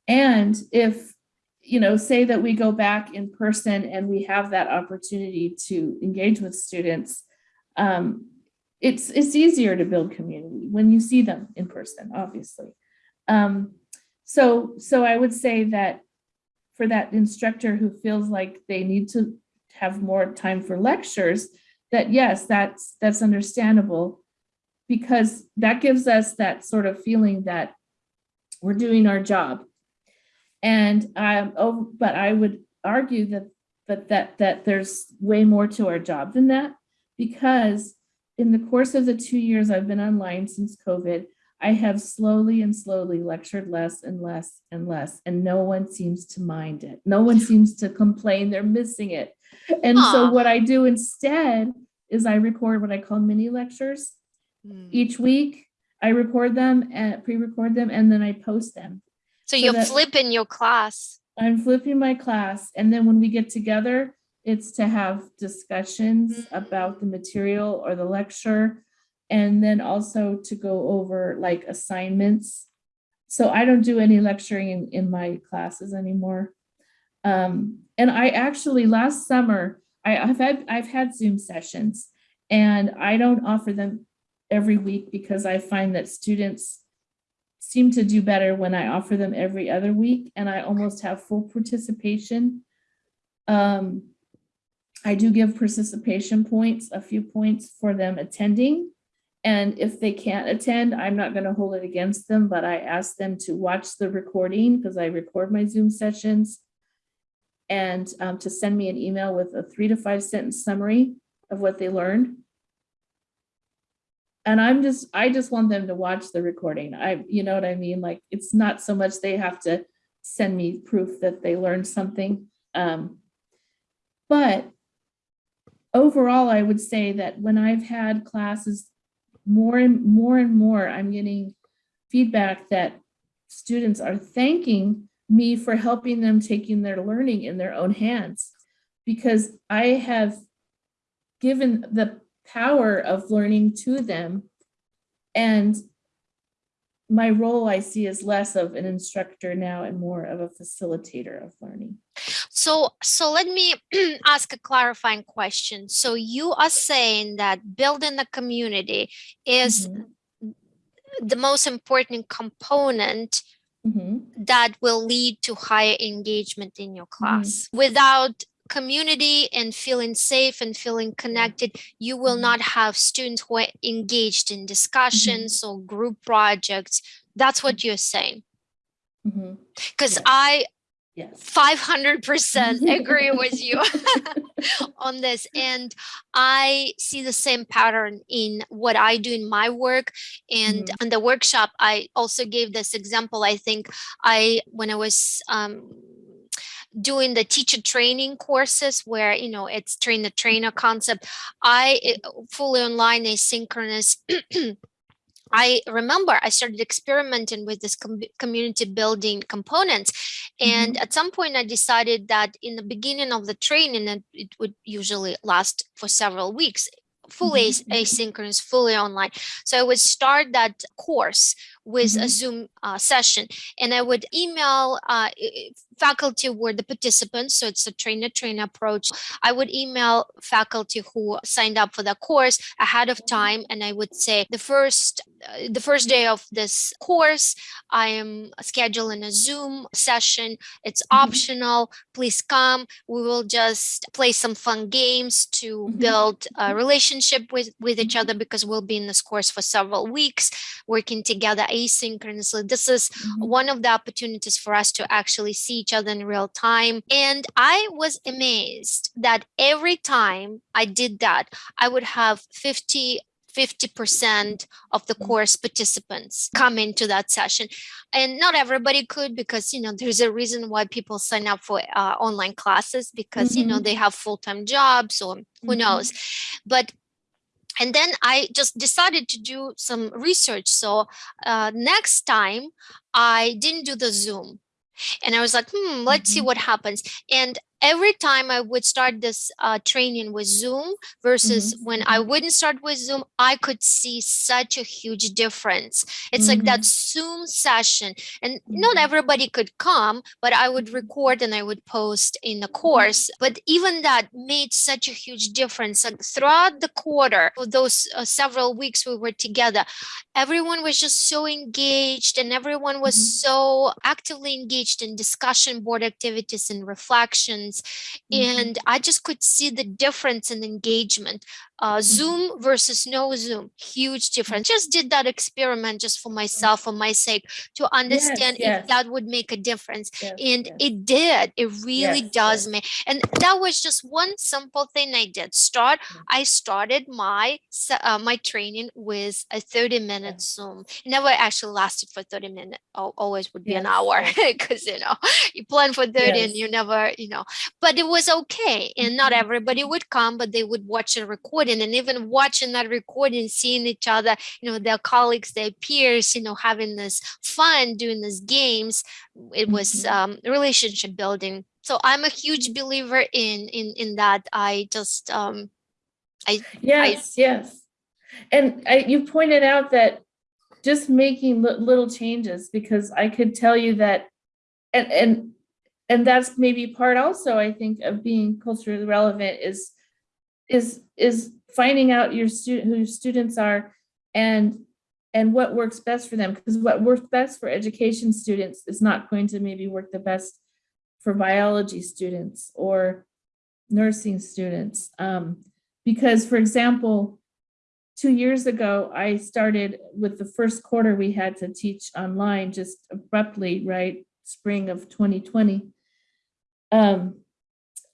and if, you know, say that we go back in person and we have that opportunity to engage with students, um, it's, it's easier to build community when you see them in person, obviously. Um, so, so I would say that for that instructor who feels like they need to have more time for lectures, that yes, that's, that's understandable because that gives us that sort of feeling that we're doing our job. And um, oh, but I would argue that, but that, that there's way more to our job than that because in the course of the two years I've been online since COVID, I have slowly and slowly lectured less and less and less, and no one seems to mind it. No one seems to complain they're missing it. And so what I do instead is I record what I call mini lectures hmm. each week. I record them and pre-record them and then I post them. so so you're flipping your class I'm flipping my class and then when we get together, it's to have discussions hmm. about the material or the lecture. And then also to go over like assignments. So I don't do any lecturing in, in my classes anymore. Um, and I actually, last summer, I, I've had, I've had Zoom sessions and I don't offer them every week because I find that students seem to do better when I offer them every other week and I almost have full participation. Um, I do give participation points, a few points for them attending. And if they can't attend, I'm not going to hold it against them, but I ask them to watch the recording because I record my Zoom sessions. And um, to send me an email with a three to five sentence summary of what they learned. And I'm just, I just want them to watch the recording. I, you know what I mean? Like, it's not so much they have to send me proof that they learned something. Um, but overall, I would say that when I've had classes, more and more and more, I'm getting feedback that students are thanking me for helping them taking their learning in their own hands. Because I have given the power of learning to them. And my role I see is less of an instructor now and more of a facilitator of learning. So, so let me ask a clarifying question. So you are saying that building the community is Mhm, the most important component mhm, that will lead to higher engagement in your mm-hmm. class. Without community and feeling safe and feeling connected, you will not mm-hmm. have students who are engaged in mm-hmm. discussions or group projects. That's what you're saying. Because I Yes. 500% agree with you on this. And I see the same pattern in what I do in my work. And Mhm. in the workshop, I also gave this example. I think I, when I was um, doing the teacher training courses where, you know, it's train the trainer concept, I eh, fully online asynchronous I remember I started experimenting with this com- community building components. And at some point, I decided that in the beginning of the training, and it would usually last for several weeks, fully Mhm, mhm. asynchronous, fully online. So I would start that course with a Mhm. Zoom uh, session, and I would email uh, faculty were the participants. So it's a trainer trainer approach. I would email faculty who signed up for the course ahead of time, and I would say the first uh, the first day of this course, I am scheduling a Zoom session. It's Mhm. optional. Please come. We will just play some fun games to Mhm. build a relationship with, with each other because we'll be in this course for several weeks, working together asynchronously. This is one of the opportunities for us to actually see each other in real time. And I was amazed that every time I did that, I would have 50 50% of the Mhm. course participants come into that session and not everybody could because you know there's a reason why people sign up for uh, online classes because you know Mhm. they have full-time jobs or who Mhm. knows but and then I just decided to do some research. So uh, next time I didn't do the Zoom and I was like, hmm, let's see Mhm. what happens. And every time I would start this uh, training with Zoom versus Mhm. when I wouldn't start with Zoom, I could see such a huge difference. It's like that Zoom session, and not Mhm. everybody could come, but I would Mhm. record and I would post in the course. But even that made such a huge difference. Like throughout the quarter, for those uh, several weeks we were together, everyone was just so engaged and everyone was Mhm. so actively engaged in discussion board activities and reflections Mhm. and i just could see the difference in engagement uh, zoom versus no zoom huge difference just did that experiment just for myself for my sake to understand yes. if that would make a difference Yes, and yes. it did it really Yes, does yes. make and that was just one simple thing i did start Yeah. i started my uh, my training with a 30 minute zoom it never actually lasted for 30 minutes always would be an Yes, hour yes. because you know you plan for 30 and you never you know but it was okay and not Mhm. everybody would come but they would watch a recording and even watching that recording seeing each other you know their colleagues their peers you know having this fun doing these games it was Mhm. um, relationship building so i'm a huge believer in in in that i just um i Yes, yes. And I, you pointed out that just making little changes, because I could tell you that, and, and, and that's maybe part also, I think, of being culturally relevant is, is, is finding out your student, who your students are and and what works best for them. Because what works best for education students is not going to maybe work the best for biology students or nursing students. Um, because for example two years ago i started with the first quarter we had to teach online just abruptly right spring of 2020 um,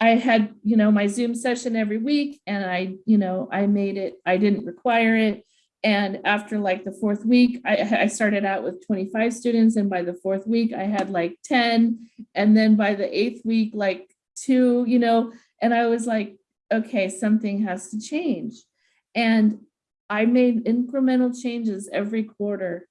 I had, you know, my Zoom session every week and I, you know, I made it, I didn't require it. And after like the fourth week, I, I started out with 25 students and by the fourth week I had like 10. And then by the eighth week, like two, you know, and I was like, okay, something has to change. And I made incremental changes every quarter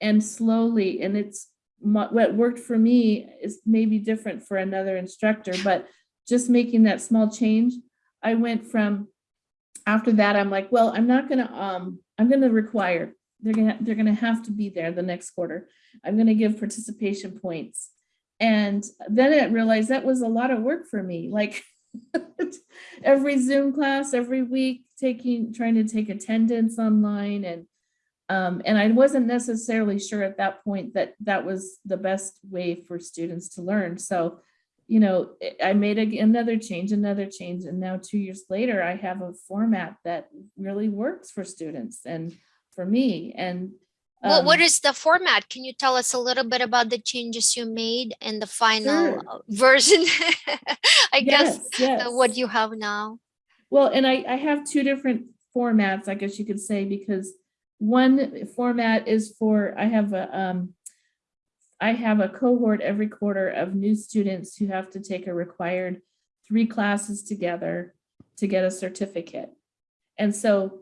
and slowly, and it's my- what worked for me is maybe different for another instructor, but just making that small change, I went from, after that, I'm like, well, I'm not gonna, um, I'm gonna require, they're gonna, they're gonna have to be there the next quarter. I'm gonna give participation points. And then I realized that was a lot of work for me, like every Zoom class, every week, taking, trying to take attendance online and um, and I wasn't necessarily sure at that point that that was the best way for students to learn. So, you know, I- made a- another change, another change, and now two years later, I have a format that really works for students and for me. And What, what um, is the format? Can you tell us a little bit about the changes you made and the final Sure. uh, version? I guess yes, what you have now. Well, and I, I have two different formats, I guess you could say, because one format is for, I have a, um, I have a cohort every quarter of new students who have to take a required three classes together to get a certificate. And so,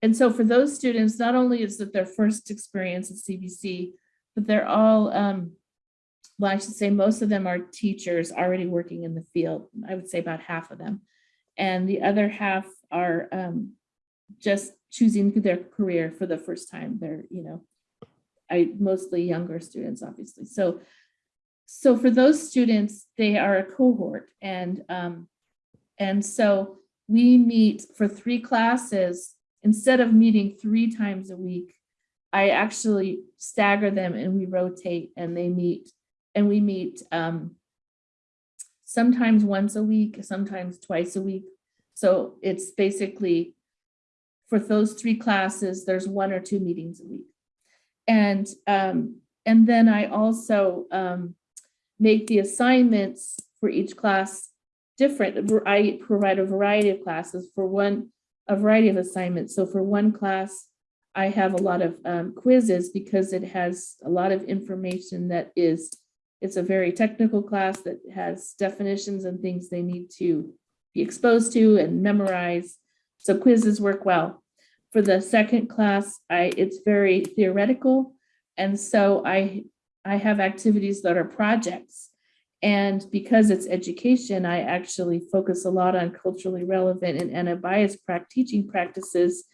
and so for those students, not only is it their first experience at CBC, but they're all, um, well, I should say most of them are teachers already working in the field. I would say about half of them. And the other half are um, just choosing their career for the first time. They're, you know, I mostly younger students, obviously. So, so for those students, they are a cohort, and um, and so we meet for three classes instead of meeting three times a week. I actually stagger them and we rotate, and they meet, and we meet um, sometimes once a week, sometimes twice a week. So it's basically for those three classes, there's one or two meetings a week. And, um, and then I also, um, make the assignments for each class different. I provide a variety of classes for one, a variety of assignments. So for one class, I have a lot of, um, quizzes because it has a lot of information that is, it's a very technical class that has definitions and things they need to be exposed to and memorize. So quizzes work well. For the second class, I, it's very theoretical. And so I, I have activities that are projects. And because it's education, I actually focus a lot on culturally relevant and anti-bias teaching practices.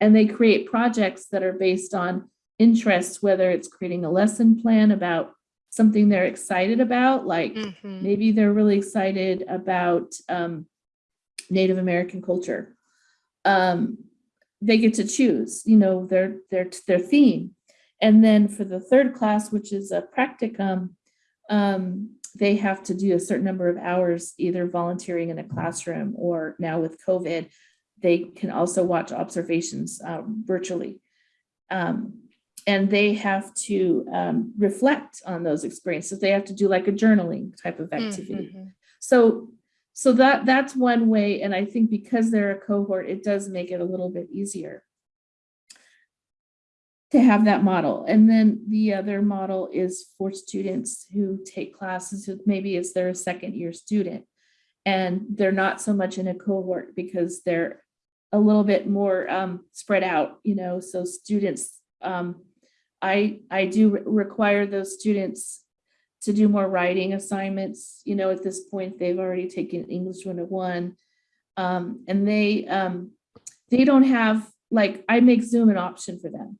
And they create projects that are based on interests, whether it's creating a lesson plan about something they're excited about, like Mhm. maybe they're really excited about um, Native American culture. Um, they get to choose, you know, their their their theme. And then for the third class, which is a practicum, um, they have to do a certain number of hours, either volunteering in a classroom or now with COVID, they can also watch observations uh, virtually. Um, and they have to um, reflect on those experiences. They have to do like a journaling type of activity. Mhm. So, so that, that's one way, and I think because they're a cohort, it does make it a little bit easier to have that model. And then the other model is for students who take classes, who maybe it's their second year student. And they're not so much in a cohort because they're a little bit more um, spread out, you know, so students, um, I, I do re- require those students to do more writing assignments. You know, at this point, they've already taken English 101. Um, and they, um, they don't have, like, I make Zoom an option for them.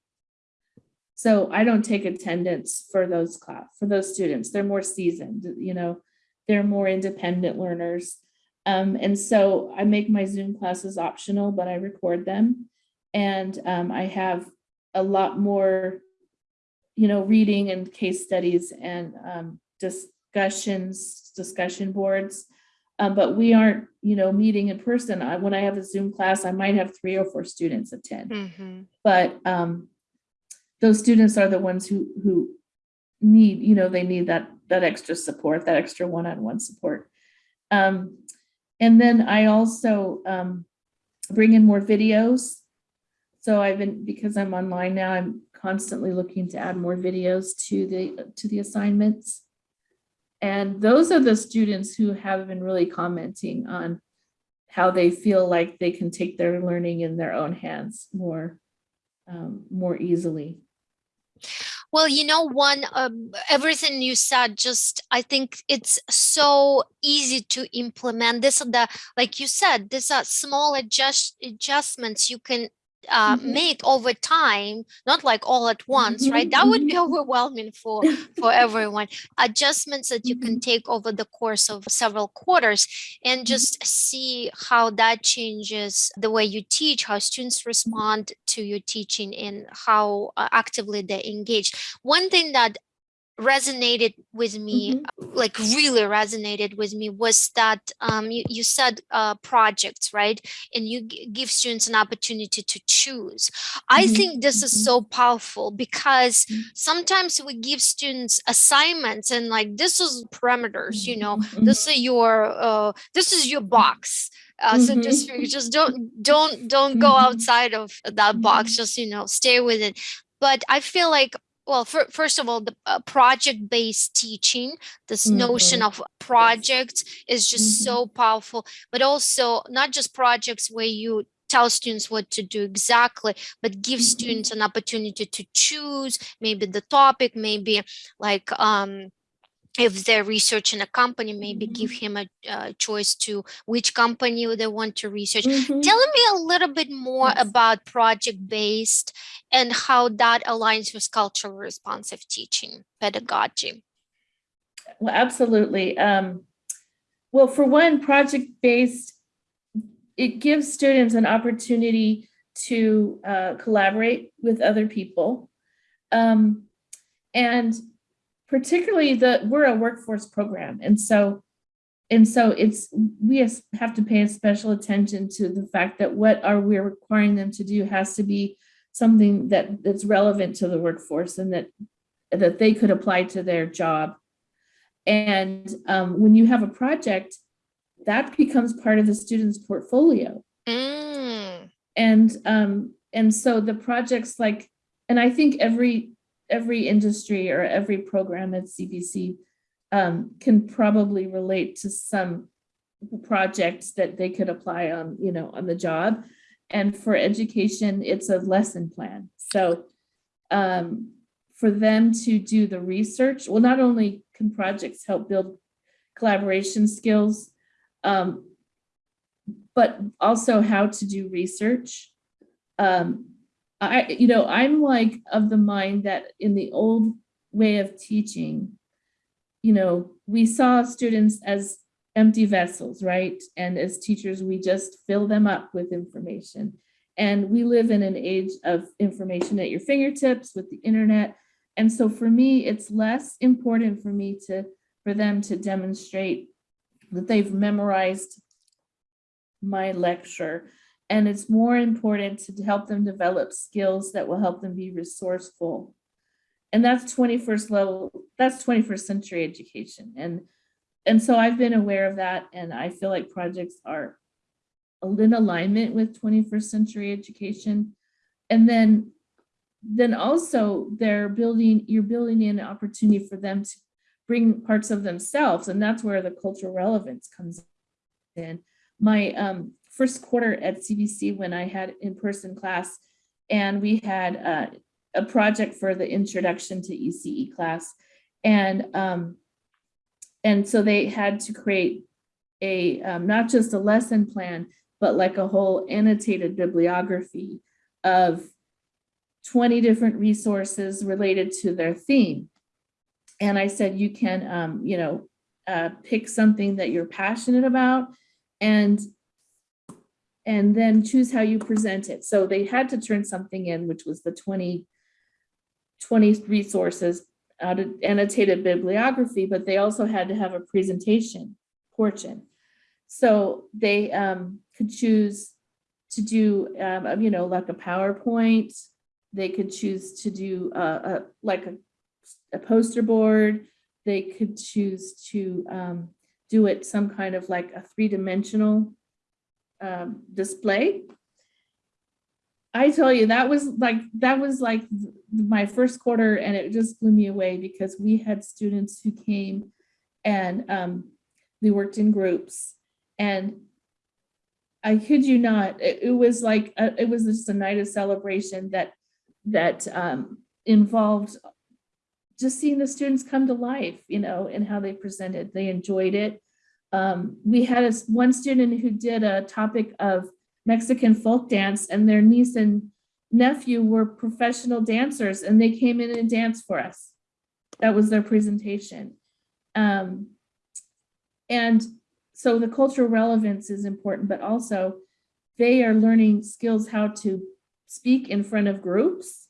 So I don't take attendance for those class, for those students. They're more seasoned, you know, they're more independent learners. Um, and so I make my Zoom classes optional, but I record them. And um, I have a lot more, you know, reading and case studies and um, discussions, discussion boards. Um, but we aren't, you know, meeting in person. I, when I have a Zoom class, I might have three or four students attend Mhm. but um, those students are the ones who who need, you know, they need that that extra support, that extra one-on-one support. Um, and then I also um, bring in more videos. So I've been because I'm online now, I'm constantly looking to add more videos to the to the assignments. And those are the students who have been really commenting on how they feel like they can take their learning in their own hands more um, more easily. Well, you know, one, um, everything you said, just I think it's so easy to implement. This, are the like you said, these are small adjust adjustments you can uh, Mhm. make over time, not like all at once, right? Mhm, That would be overwhelming for for everyone. Adjustments that you Mm-hmm. can take over the course of several quarters and just see how that changes the way you teach, how students respond to your teaching, and how uh, actively they engage. One thing that resonated with me Mhm. like really resonated with me was that um, you, you said uh, projects right? And you give students an opportunity to choose. I Mhm, think this is mhm. so powerful because Mhm. sometimes we give students assignments and like this is parameters you know? This is your uh, this is your box. Uh, so just Mhm. you just don't don't don't go outside of that box. Just you know stay with it. But i feel like well fir- first of all the uh, project based teaching this notion Mhm. of projects is just Mhm. so powerful but also not just projects where you tell students what to do exactly but give Mhm. students an opportunity to choose maybe the topic maybe like um if they're researching a company maybe give Mhm. him a uh, choice to which company they want to research Mhm. tell me a little bit more Yes. about project based and how that aligns with cultural responsive teaching pedagogy Well, absolutely. Um, well, for one, project-based, it gives students an opportunity to uh, collaborate with other people. Um, and particularly the, we're a workforce program. And so, and so it's, we have to pay a special attention to the fact that what are we requiring them to do has to be something that, that's relevant to the workforce and that, that they could apply to their job. And um, when you have a project, that becomes part of the student's portfolio. Mm, And um, and so the projects like, and I think every every industry or every program at CBC um, can probably relate to some projects that they could apply on, you know, on the job. And for education, it's a lesson plan. So um, for them to do the research, well, not only can projects help build collaboration skills, um, but also how to do research. Um, I, you know, I'm like of the mind that in the old way of teaching, you know, we saw students as empty vessels, right? And as teachers, we just fill them up with information. And we live in an age of information at your fingertips with the internet. And so for me, it's less important for me to, for them to demonstrate that they've memorized my lecture. And it's more important to help them develop skills that will help them be resourceful. And that's 21st level, that's 21st century education. And, and so I've been aware of that. And I feel like projects are in alignment with 21st century education. And then, then also they're building, you're building in an opportunity for them to bring parts of themselves. And that's where the cultural relevance comes in. My um, first quarter at CBC when I had in-person class and we had uh, a project for the introduction to ECE class. And, um, and so they had to create a, um, not just a lesson plan, but like a whole annotated bibliography of 20 different resources related to their theme. And I said, you can, um, you know, uh, pick something that you're passionate about and and then choose how you present it. So they had to turn something in, which was the 20, 20 resources, out of annotated bibliography, but they also had to have a presentation portion. So they um, could choose to do, um, you know, like a PowerPoint. They could choose to do uh, a, like a, a poster board. They could choose to um, do it some kind of like a three-dimensional um, display. I tell you, that was like, that was like my first quarter and it just blew me away because we had students who came and um, we worked in groups and I kid you not, it, it was like, a- it was just a night of celebration that, that um, involved just seeing the students come to life, you know, and how they presented. They enjoyed it. Um, we had a one student who did a topic of Mexican folk dance and their niece and nephew were professional dancers and they came in and danced for us. That was their presentation. Um, and so the cultural relevance is important, but also they are learning skills how to speak in front of groups.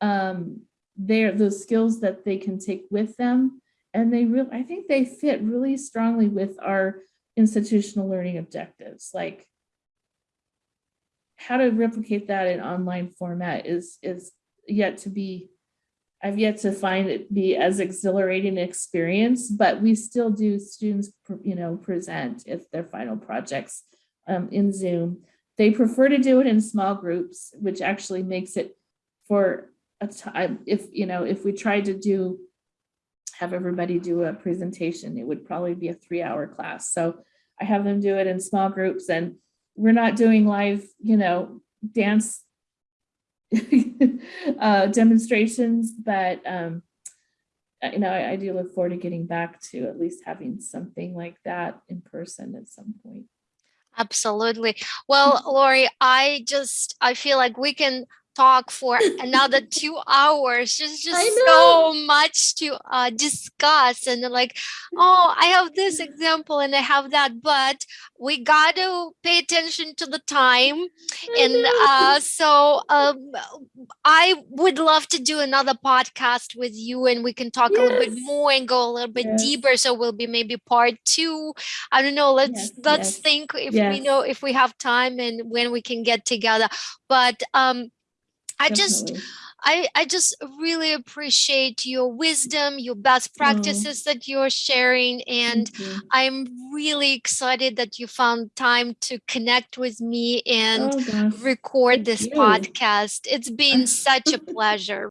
Um, they're those skills that they can take with them. And they really, I think they fit really strongly with our institutional learning objectives, like how to replicate that in online format is is yet to be I've yet to find it be as exhilarating an experience, but we still do students, you know, present if their final projects um, in Zoom. They prefer to do it in small groups, which actually makes it for a time, if, you know, if we tried to do, have everybody do a presentation, it would probably be a three hour class. So I have them do it in small groups and we're not doing live, you know, dance uh, demonstrations, but um, you know, I, I do look forward to getting back to at least having something like that in person at some point. Absolutely. Well, Lori, I just I feel like we can talk for another two hours. Just just so much to uh, discuss and like, oh, I have this example and I have that, but we got to pay attention to the time. I And uh, so um, I would love to do another podcast with you and we can talk a little bit more and go a little bit Yes. deeper. So we'll be maybe part two. I don't know. Let's Yes, let's yes, think if we know if we have time and when we can get together. But um, I just I, I just really appreciate your wisdom, your best Oh. practices that you're sharing. And. I'm really excited that you found time to connect with me and Oh, record this podcast. It's been such a pleasure.